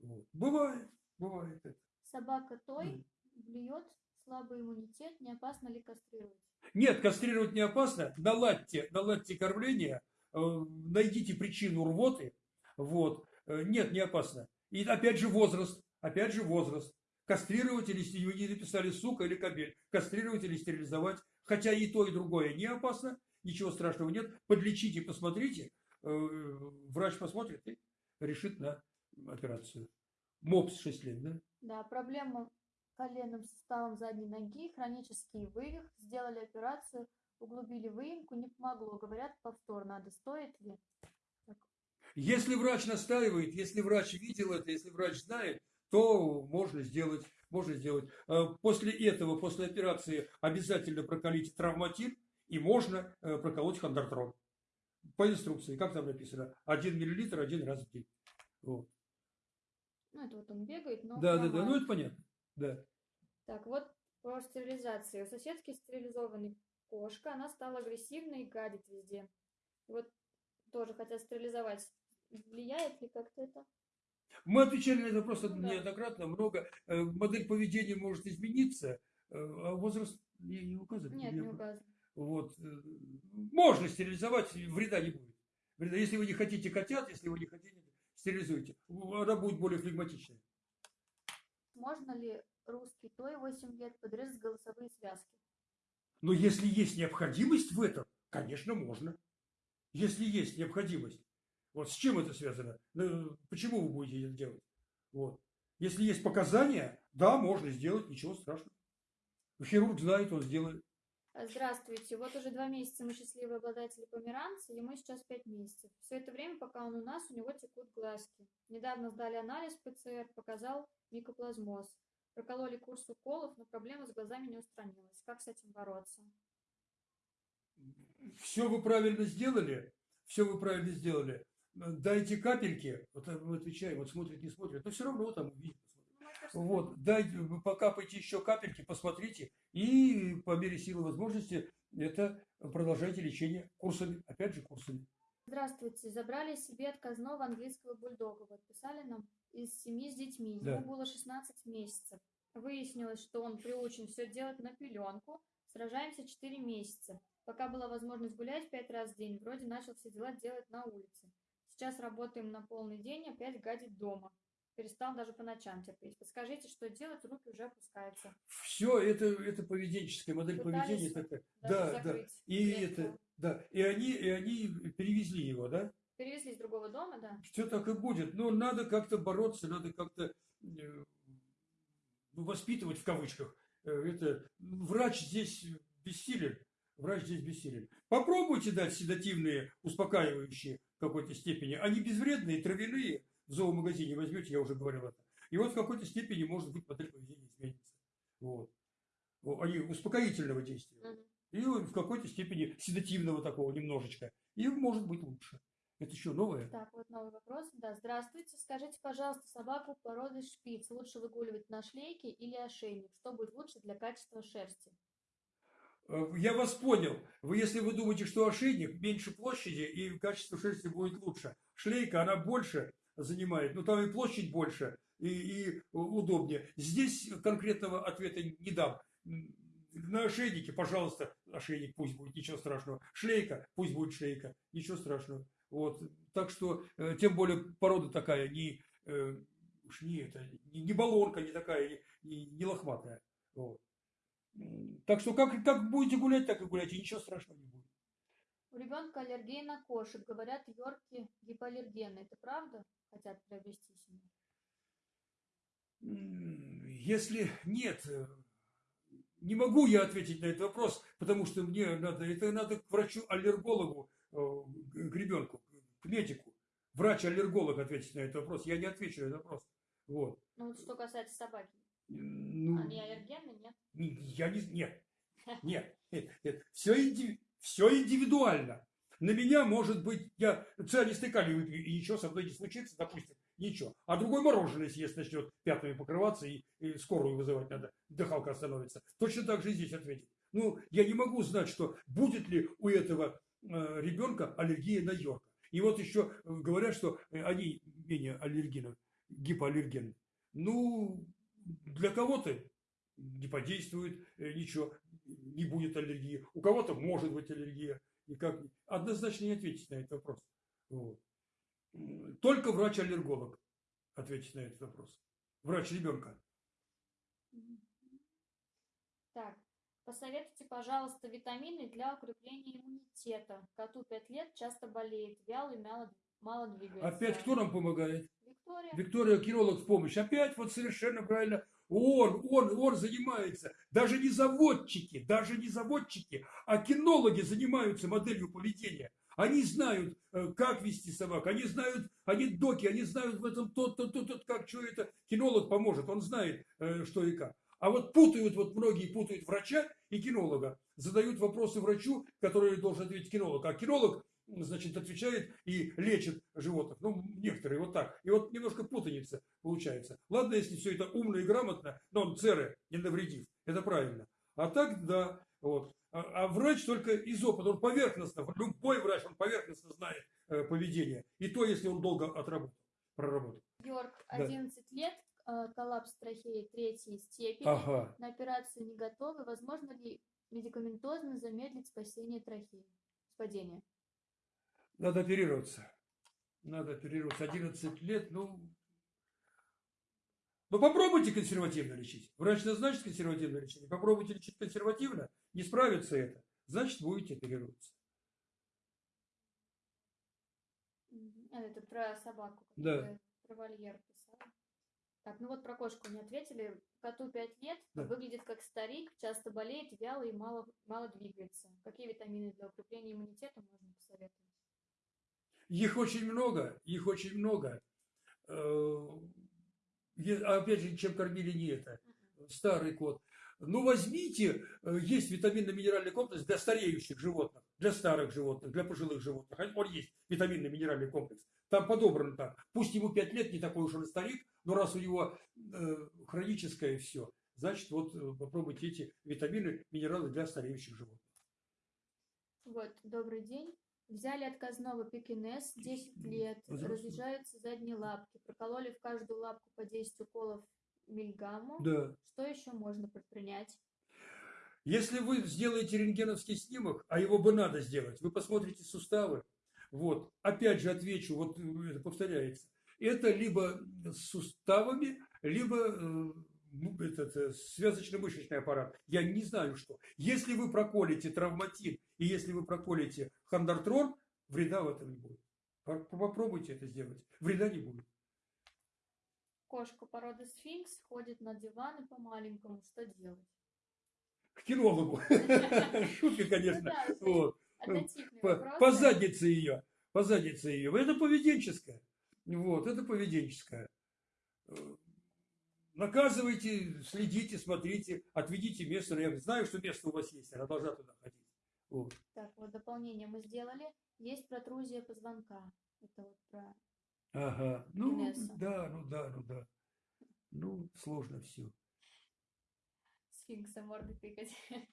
Вот. Бывает, бывает это. Собака той блюет, слабый иммунитет, не опасно ли кастрировать? Нет, кастрировать не опасно. Наладьте, наладьте кормление, э, найдите причину рвоты. Вот. Э, Нет, не опасно. И опять же возраст. Опять же возраст. Кастрировать или вы не написали сука или кобель. Кастрировать или стерилизовать. Хотя и то, и другое не опасно. Ничего страшного нет. Подлечите, посмотрите. Э, Врач посмотрит и решит на операцию. МОПС 6 лет, да? Да, проблема коленным суставом задней ноги, хронический вывих. Сделали операцию, углубили выемку, не помогло. Говорят, повтор надо. Стоит ли? Если врач настаивает, если врач видел это, если врач знает, то можно сделать, можно сделать. Э, После этого, после операции обязательно прокалить травматин и можно э, проколоть хондартрон. по инструкции, как там написано, 1 миллилитр один раз в день. Вот. Ну, это вот он бегает, но Да, да, да, ну это понятно. Да. Так, вот по стерилизации. У соседки стерилизованной кошка, она стала агрессивной и гадит везде. И вот тоже хотят стерилизовать. Влияет ли как-то это? Мы отвечали на этот вопрос да. неоднократно, много. Э, Модель поведения может измениться, э, а возраст не, не указан. Нет, Я- не указано. Вот. э, Можно стерилизовать, вреда не будет. Вреда. Если вы не хотите котят, если вы не хотите, стерилизуйте. Она будет более флегматичная. Можно ли русский той 8 лет подрезать голосовые связки? Но если есть необходимость в этом, конечно, можно. Если есть необходимость. Вот с чем это связано? Ну, Почему вы будете это делать? Вот. Если есть показания, да, можно сделать, ничего страшного. Хирург знает, он сделает. Здравствуйте. Вот уже два месяца мы счастливые обладатели померанца, ему сейчас пять месяцев. Все это время, пока он у нас, у него текут глазки. Недавно сдали анализ ПЦР, показал микоплазмоз. Прокололи курс уколов, но проблема с глазами не устранилась. Как с этим бороться? Все вы правильно сделали, все вы правильно сделали. Дайте капельки, вот мы отвечаем, вот смотрит, не смотрит, но все равно там увидит. Ну, Вот, дайте, покапайте еще капельки, посмотрите, и по мере силы возможности это продолжайте лечение курсами, опять же курсами. Здравствуйте. Забрали себе отказного английского бульдога. Вот писали нам из семьи с детьми. Да. Ему было 16 месяцев. Выяснилось, что он приучен все делать на пеленку. Сражаемся 4 месяца. Пока была возможность гулять 5 раз в день, вроде начал все дела делать на улице. Сейчас работаем на полный день, опять гадит дома. Перестал даже по ночам терпеть. Подскажите, что делать, руки уже опускаются. Все это, это поведенческая модель Пытались поведения такая. Да, да. И это, да. И они, и они перевезли его, да? Перевезли из другого дома, да? Все так и будет. Но надо как-то бороться, надо как-то э, ну, воспитывать в кавычках. Э, Это врач здесь бессилен. Врач здесь бессилен. Попробуйте дать седативные, успокаивающие какой-то степени. Они безвредные, травяные. В зоомагазине возьмете, я уже говорил это. И вот в какой-то степени, может быть, модель поведения изменится. Вот. Они успокоительного действия. И в какой-то степени седативного такого немножечко. И может быть лучше. Это еще новое. Так, вот новый вопрос. Да, здравствуйте. Скажите, пожалуйста, собаку породы шпиц лучше выгуливать на шлейке или ошейник? Что будет лучше для качества шерсти? Э, Я вас понял. Вы, если вы думаете, что ошейник меньше площади и качество шерсти будет лучше. Шлейка, она больше занимает, но там и площадь больше, и, и удобнее. Здесь конкретного ответа не дам. На ошейнике, пожалуйста, ошейник пусть будет, ничего страшного. Шлейка, пусть будет шлейка, ничего страшного. Вот. Так что, э, тем более, порода такая, не, э, уж не, это, не, не баллонка, не такая, не, не лохматая. Вот. Так что как, как будете гулять, так и гуляйте, ничего страшного не будет. У ребенка аллергия на кошек. Говорят, йорки гипоаллергенны. Это правда? Хотят приобрести себе. Если нет, э, не могу я ответить на этот вопрос, потому что мне надо, это надо к врачу-аллергологу, э, к ребенку, к медику. Врач-аллерголог ответить на этот вопрос. Я не отвечу на этот вопрос. Вот. Ну, вот что касается собаки. Ну, Они аллергенны, нет? Не- Я не... Нет. Нет. Все, все индивидуально. На меня, может быть, я цианистый калий выпью, и ничего со мной не случится, допустим, ничего. А другой мороженое съест, начнет пятнами покрываться, и, и скорую вызывать надо, дыхалка остановится. Точно так же и здесь ответить. Ну, я не могу знать, что будет ли у этого э, ребенка аллергия на йорка. И вот еще э, говорят, что э, они менее аллергены, гипоаллергены. Ну, для кого-то не подействует э, ничего, не будет аллергии. У кого-то может быть аллергия. И как однозначно не ответить на этот вопрос. Вот. Только врач-аллерголог ответит на этот вопрос. Врач ребенка. Так, посоветуйте, пожалуйста, витамины для укрепления иммунитета. Коту 5 лет, часто болеет, вялый, мало, мало двигается. Опять кто нам помогает? Виктория. Виктория Киролог в помощь. Опять вот совершенно правильно. Он, он, он занимается. Даже не заводчики, даже не заводчики, а кинологи занимаются моделью поведения. Они знают, э, как вести собак, они знают, они доки, они знают в этом тот, тот, тот, тот, как, что это. Кинолог поможет, он знает, э, что и как. А вот путают, вот многие путают врача и кинолога. Задают вопросы врачу, который должен ответить кинолог. А кинолог значит, отвечает и лечит животных. Ну, некоторые вот так. И вот немножко путаница получается. Ладно, если все это умно и грамотно, но он церы не навредив. Это правильно. А так, да, вот. А, а врач только из опыта, он поверхностно, любой врач, он поверхностно знает э, поведение. И то, если он долго отработал, проработал. Йорк, 11 да. лет, э, коллапс трахеи третьей степени. Ага. На операцию не готовы. Возможно ли медикаментозно замедлить спасение трахеи? Надо оперироваться. Надо оперироваться. 11 лет, ну... Ну попробуйте консервативно лечить. Врач назначит консервативное лечение. Попробуйте лечить консервативно. Не справится это. Значит, будете оперироваться. А, это про собаку. Да. Про вольер писала. Так, ну вот про кошку не ответили. Коту 5 лет, Да. выглядит как старик, часто болеет, вяло и мало, мало двигается. Какие витамины для укрепления иммунитета можно посоветовать? Их очень много, их очень много. Э, а Опять же, чем кормили не это. Старый кот. Ну, возьмите, э, есть витаминно-минеральный комплекс для стареющих животных, для старых животных, для пожилых животных. Он есть витаминно-минеральный комплекс. Там подобрано так. Пусть ему 5 лет, не такой уж он старик, но раз у него э, хроническое все, значит, вот попробуйте эти витамины, минералы для стареющих животных. Вот, добрый день. Взяли отказного пекинес, 10 лет, Возрастной. разъезжаются задние лапки, прокололи в каждую лапку по 10 уколов мильгамму. Да. Что еще можно предпринять? Если вы сделаете рентгеновский снимок, а его бы надо сделать, вы посмотрите суставы. Вот, опять же отвечу, вот э, это повторяется. Это либо с суставами, либо э, ну, этот э, связочно-мышечный аппарат. Я не знаю что. Если вы проколите травматин и если вы проколите хондартрон, вреда в этом не будет. По- Попробуйте это сделать. Вреда не будет. Кошка породы сфинкс ходит на диван и по-маленькому. Что делать? К кинологу. Шутка, конечно. Ну Вот. По заднице ее, по заднице ее. Это поведенческое. Вот, это поведенческое. Э, Наказывайте, следите, смотрите, отведите место. Я знаю, что место у вас есть, она должна туда ходить. Вот. Так, вот дополнение мы сделали. Есть протрузия позвонка. Это вот про... Ага. Ну, Инесса. да, ну да, ну да. Ну, сложно все. Сфинкса морды тыкать.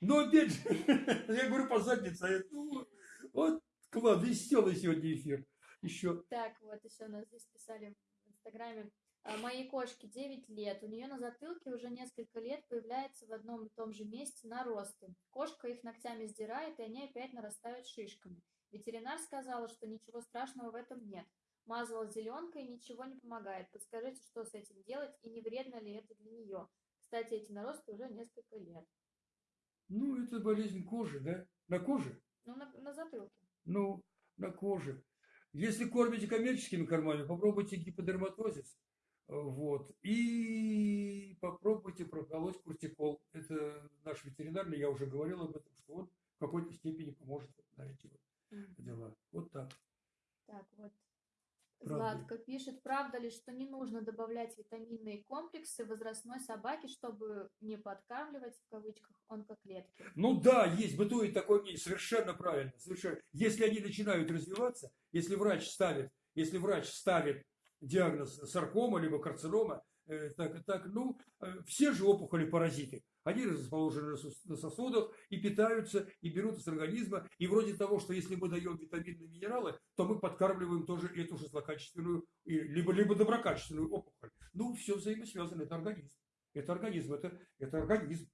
Но опять же, я говорю по заднице. ну, вот, класс, веселый сегодня эфир. Еще. Так, вот еще нас здесь писали в Инстаграме. А, Моей кошке 9 лет. У нее на затылке уже несколько лет появляется в одном и том же месте наросты. Кошка их ногтями сдирает, и они опять нарастают шишками. Ветеринар сказала, что ничего страшного в этом нет. Мазала зеленкой, ничего не помогает. Подскажите, что с этим делать и не вредно ли это для нее? Кстати, эти наросты уже несколько лет. Ну, это болезнь кожи, да? На коже? Ну, на, на затылке. Ну, на коже. Если кормите коммерческими кормами, попробуйте гиподерматозис. Вот. И попробуйте проколоть кортикол. Это наш ветеринарный, я уже говорил об этом, что он в какой-то степени поможет на эти вот дела. Вот так. Так, вот. Правда. Златка пишет, правда ли, что не нужно добавлять витаминные комплексы возрастной собаке, чтобы не подкармливать, в кавычках, онкоклетки? Ну да, есть, бытует такое мнение, совершенно правильно. Совершенно. Если они начинают развиваться, если врач ставит, если врач ставит диагноз саркома либо карцинома, э, так, так, ну, э, все же опухоли паразиты. Они расположены на сос- на сосудах и питаются, и берут из организма. И вроде того, что если мы даем витаминные минералы, то мы подкармливаем тоже эту же злокачественную, и- либо, либо доброкачественную опухоль. Ну, все взаимосвязано, это организм. Это организм, это, это организм.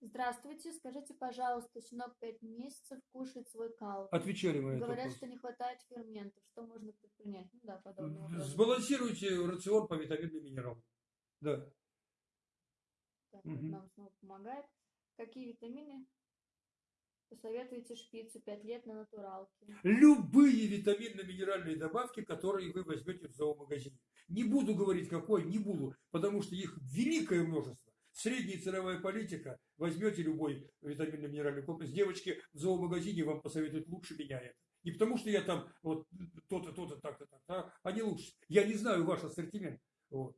Здравствуйте, скажите, пожалуйста, щенок 5 месяцев кушает свой кал. Отвечали мы Говорят, что не хватает ферментов. Что можно предпринять? Ну да, подобный вопрос. Сбалансируйте рацион по витаминным минералам. Да. Так, Мгм. нам снова помогает. Какие витамины посоветуете шпицу 5 лет на натуралке? Любые витаминно-минеральные добавки, которые вы возьмете в зоомагазине. Не буду говорить какой, не буду, потому что их великое множество. Средняя ценовая политика, возьмете любой витаминно-минеральный комплекс. Девочки в зоомагазине вам посоветуют лучше меня это. Не потому что я там вот то-то, то-то, так-то, так а они лучше. Я не знаю ваш ассортимент вот,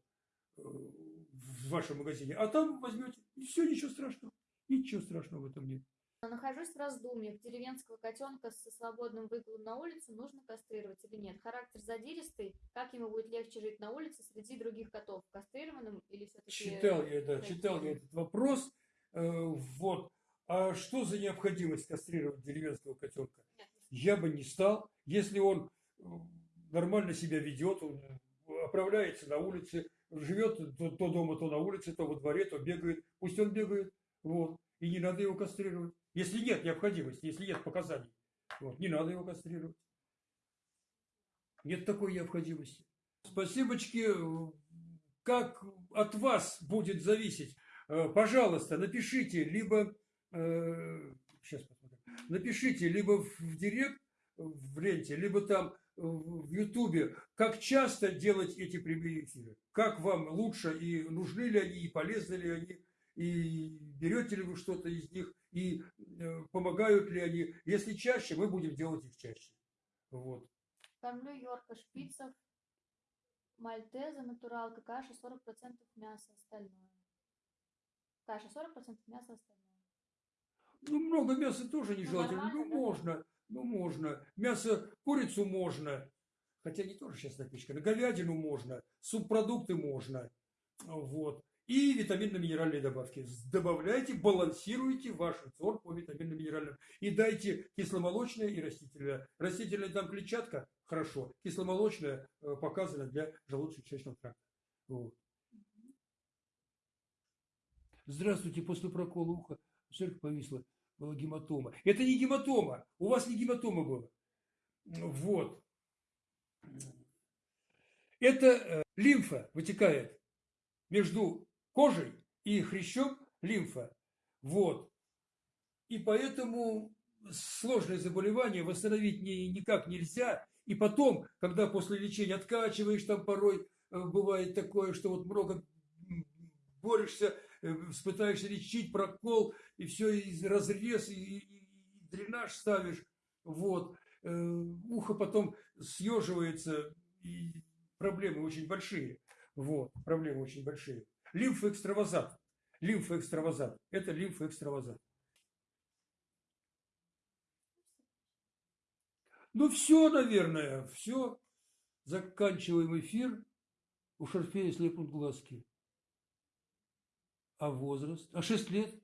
э, в вашем магазине. А там возьмете, и все, ничего страшного. Ничего страшного в этом нет. Нахожусь в раздумьях. Деревенского котенка со свободным выгулом на улицу нужно кастрировать или нет? Характер задиристый. Как ему будет легче жить на улице среди других котов? Кастрированным или все-таки... Читал я, да, читал я этот вопрос. Э, Вот. А что за необходимость кастрировать деревенского котенка? Нет, Я бы не стал, если он э, нормально себя ведет, он оправляется на улице, живет то, то дома, то на улице, то во дворе, то бегает. Пусть он бегает, вот. И не надо его кастрировать. Если нет необходимости, если нет показаний, вот, не надо его кастрировать. Нет такой необходимости. Спасибочки, э, как от вас будет зависеть, э, пожалуйста, напишите, либо, э, сейчас посмотрим, напишите либо в директ, в ленте, либо там в Ютубе, как часто делать эти прямые эфиры. Как вам лучше и нужны ли они, и полезны ли они, и берете ли вы что-то из них, и э, помогают ли они. Если чаще, мы будем делать их чаще. Вот. Кормлю Йорка шпицев, мальтеза, натуралка, каша 40% мяса, остальное. Каша 40% мяса, остальное. Ну, много мяса тоже нежелательно. Ну, нормально, да? можно, ну, можно. Мясо, курицу можно. Хотя не тоже сейчас напичкано. Говядину можно, субпродукты можно. Вот. И витаминно-минеральные добавки. Добавляйте, балансируйте ваш рацион по витаминно-минеральным. И дайте кисломолочное и растительное. Растительное там клетчатка, хорошо. Кисломолочное э, показано для желудочно-кишечного тракта. Вот. Здравствуйте, после прокола уха все повисла была гематома. Это не гематома, у вас не гематома была. Вот. Это э, лимфа вытекает между кожей и хрящом лимфа. Вот. И поэтому сложное заболевание восстановить ни, никак нельзя. И потом, когда после лечения откачиваешь, там порой э, бывает такое, что вот много борешься, э, пытаешься лечить, прокол, и все, и разрез, и, и- и дренаж ставишь. Вот. Э, Ухо потом съеживается, и проблемы очень большие. Вот, проблемы очень большие. Лимфоэкстравазат. Лимфоэкстравазат. Это лимфоэкстравазат. Ну, все, наверное, все. Заканчиваем эфир. У Шарфея слепнут глазки. А возраст? А 6 лет?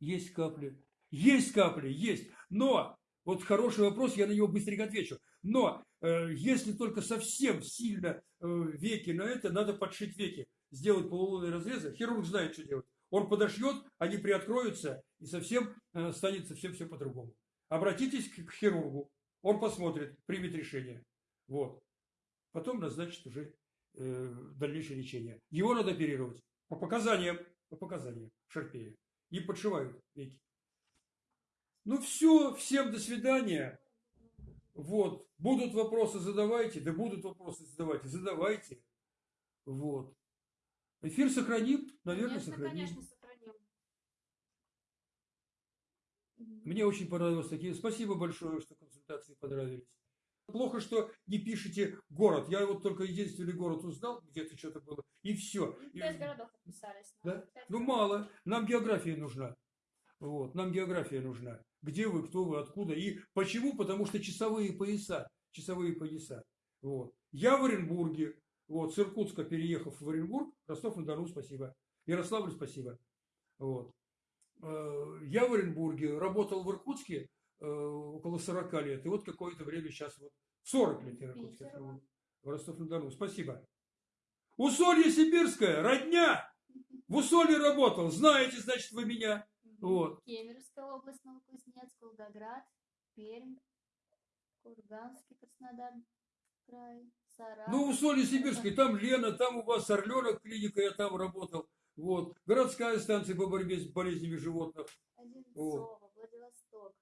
Есть капли. Есть капли, есть. Но, вот хороший вопрос, я на него быстренько отвечу. Но, э, если только совсем сильно э, веки на это, надо подшить веки. Сделать полулунные разрезы. Хирург знает, что делать. Он подошьет, они приоткроются, и совсем э, станет совсем все по-другому. Обратитесь к, к хирургу. Он посмотрит, примет решение. Вот. Потом назначит уже э, дальнейшее лечение. Его надо оперировать. По показаниям, по показаниям Шарпея. И подшивают веки. Ну все, всем до свидания. Вот. Будут вопросы, задавайте. Да будут вопросы, задавайте. Задавайте. Вот. Эфир сохраним? Наверное, Конечно, сохраним. конечно, сохраним. Мне очень понравилось такие. Спасибо большое, что консультации понравились. Плохо, что не пишете город. Я вот только единственный город узнал, где-то что-то было, и все. Пять городов отписались. Да? Ну, мало. Нам география нужна. Вот, нам география нужна. Где вы, кто вы, откуда. И почему? Потому что часовые пояса. Часовые пояса. Вот. Я в Оренбурге. Вот, с Иркутска переехав в Оренбург, Ростов-на-Дону, спасибо. Ярославль, спасибо. Вот. Э, Я в Оренбурге, работал в Иркутске э, около 40 лет. И вот какое-то время сейчас вот 40 лет я в Иркутске. В Ростов-на-Дону. Спасибо. Усолье Сибирское, родня! В Усолье работал. Знаете, значит, вы меня. Вот. Кемеровская область, Новокузнецк, Волгоград, Пермь, Курганский, Краснодар, край. Ну, в Усолье Сибирской, там Лена, там у вас Орленок клиника, я там работал. Вот. Городская станция по борьбе с болезнями животных. Одинцово, Владивосток.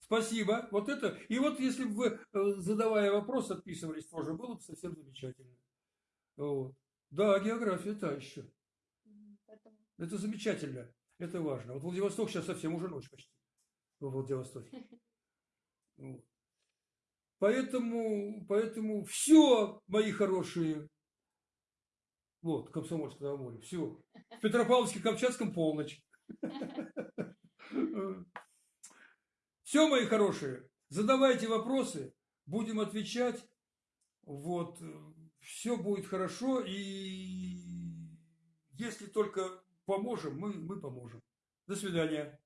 Спасибо. Вот это. И вот если бы вы, э, задавая вопрос, отписывались тоже, было бы совсем замечательно. Вот. Да, география та еще. Поэтому Это замечательно. Это важно. Вот Владивосток сейчас совсем уже ночь почти. Во Владивостоке. Вот. Поэтому, поэтому все, мои хорошие. Вот, Комсомольское море. Все. В Петропавловске-Камчатском полночь. Все, мои хорошие, задавайте вопросы, будем отвечать. Вот, все будет хорошо, и если только поможем, мы, мы поможем. До свидания.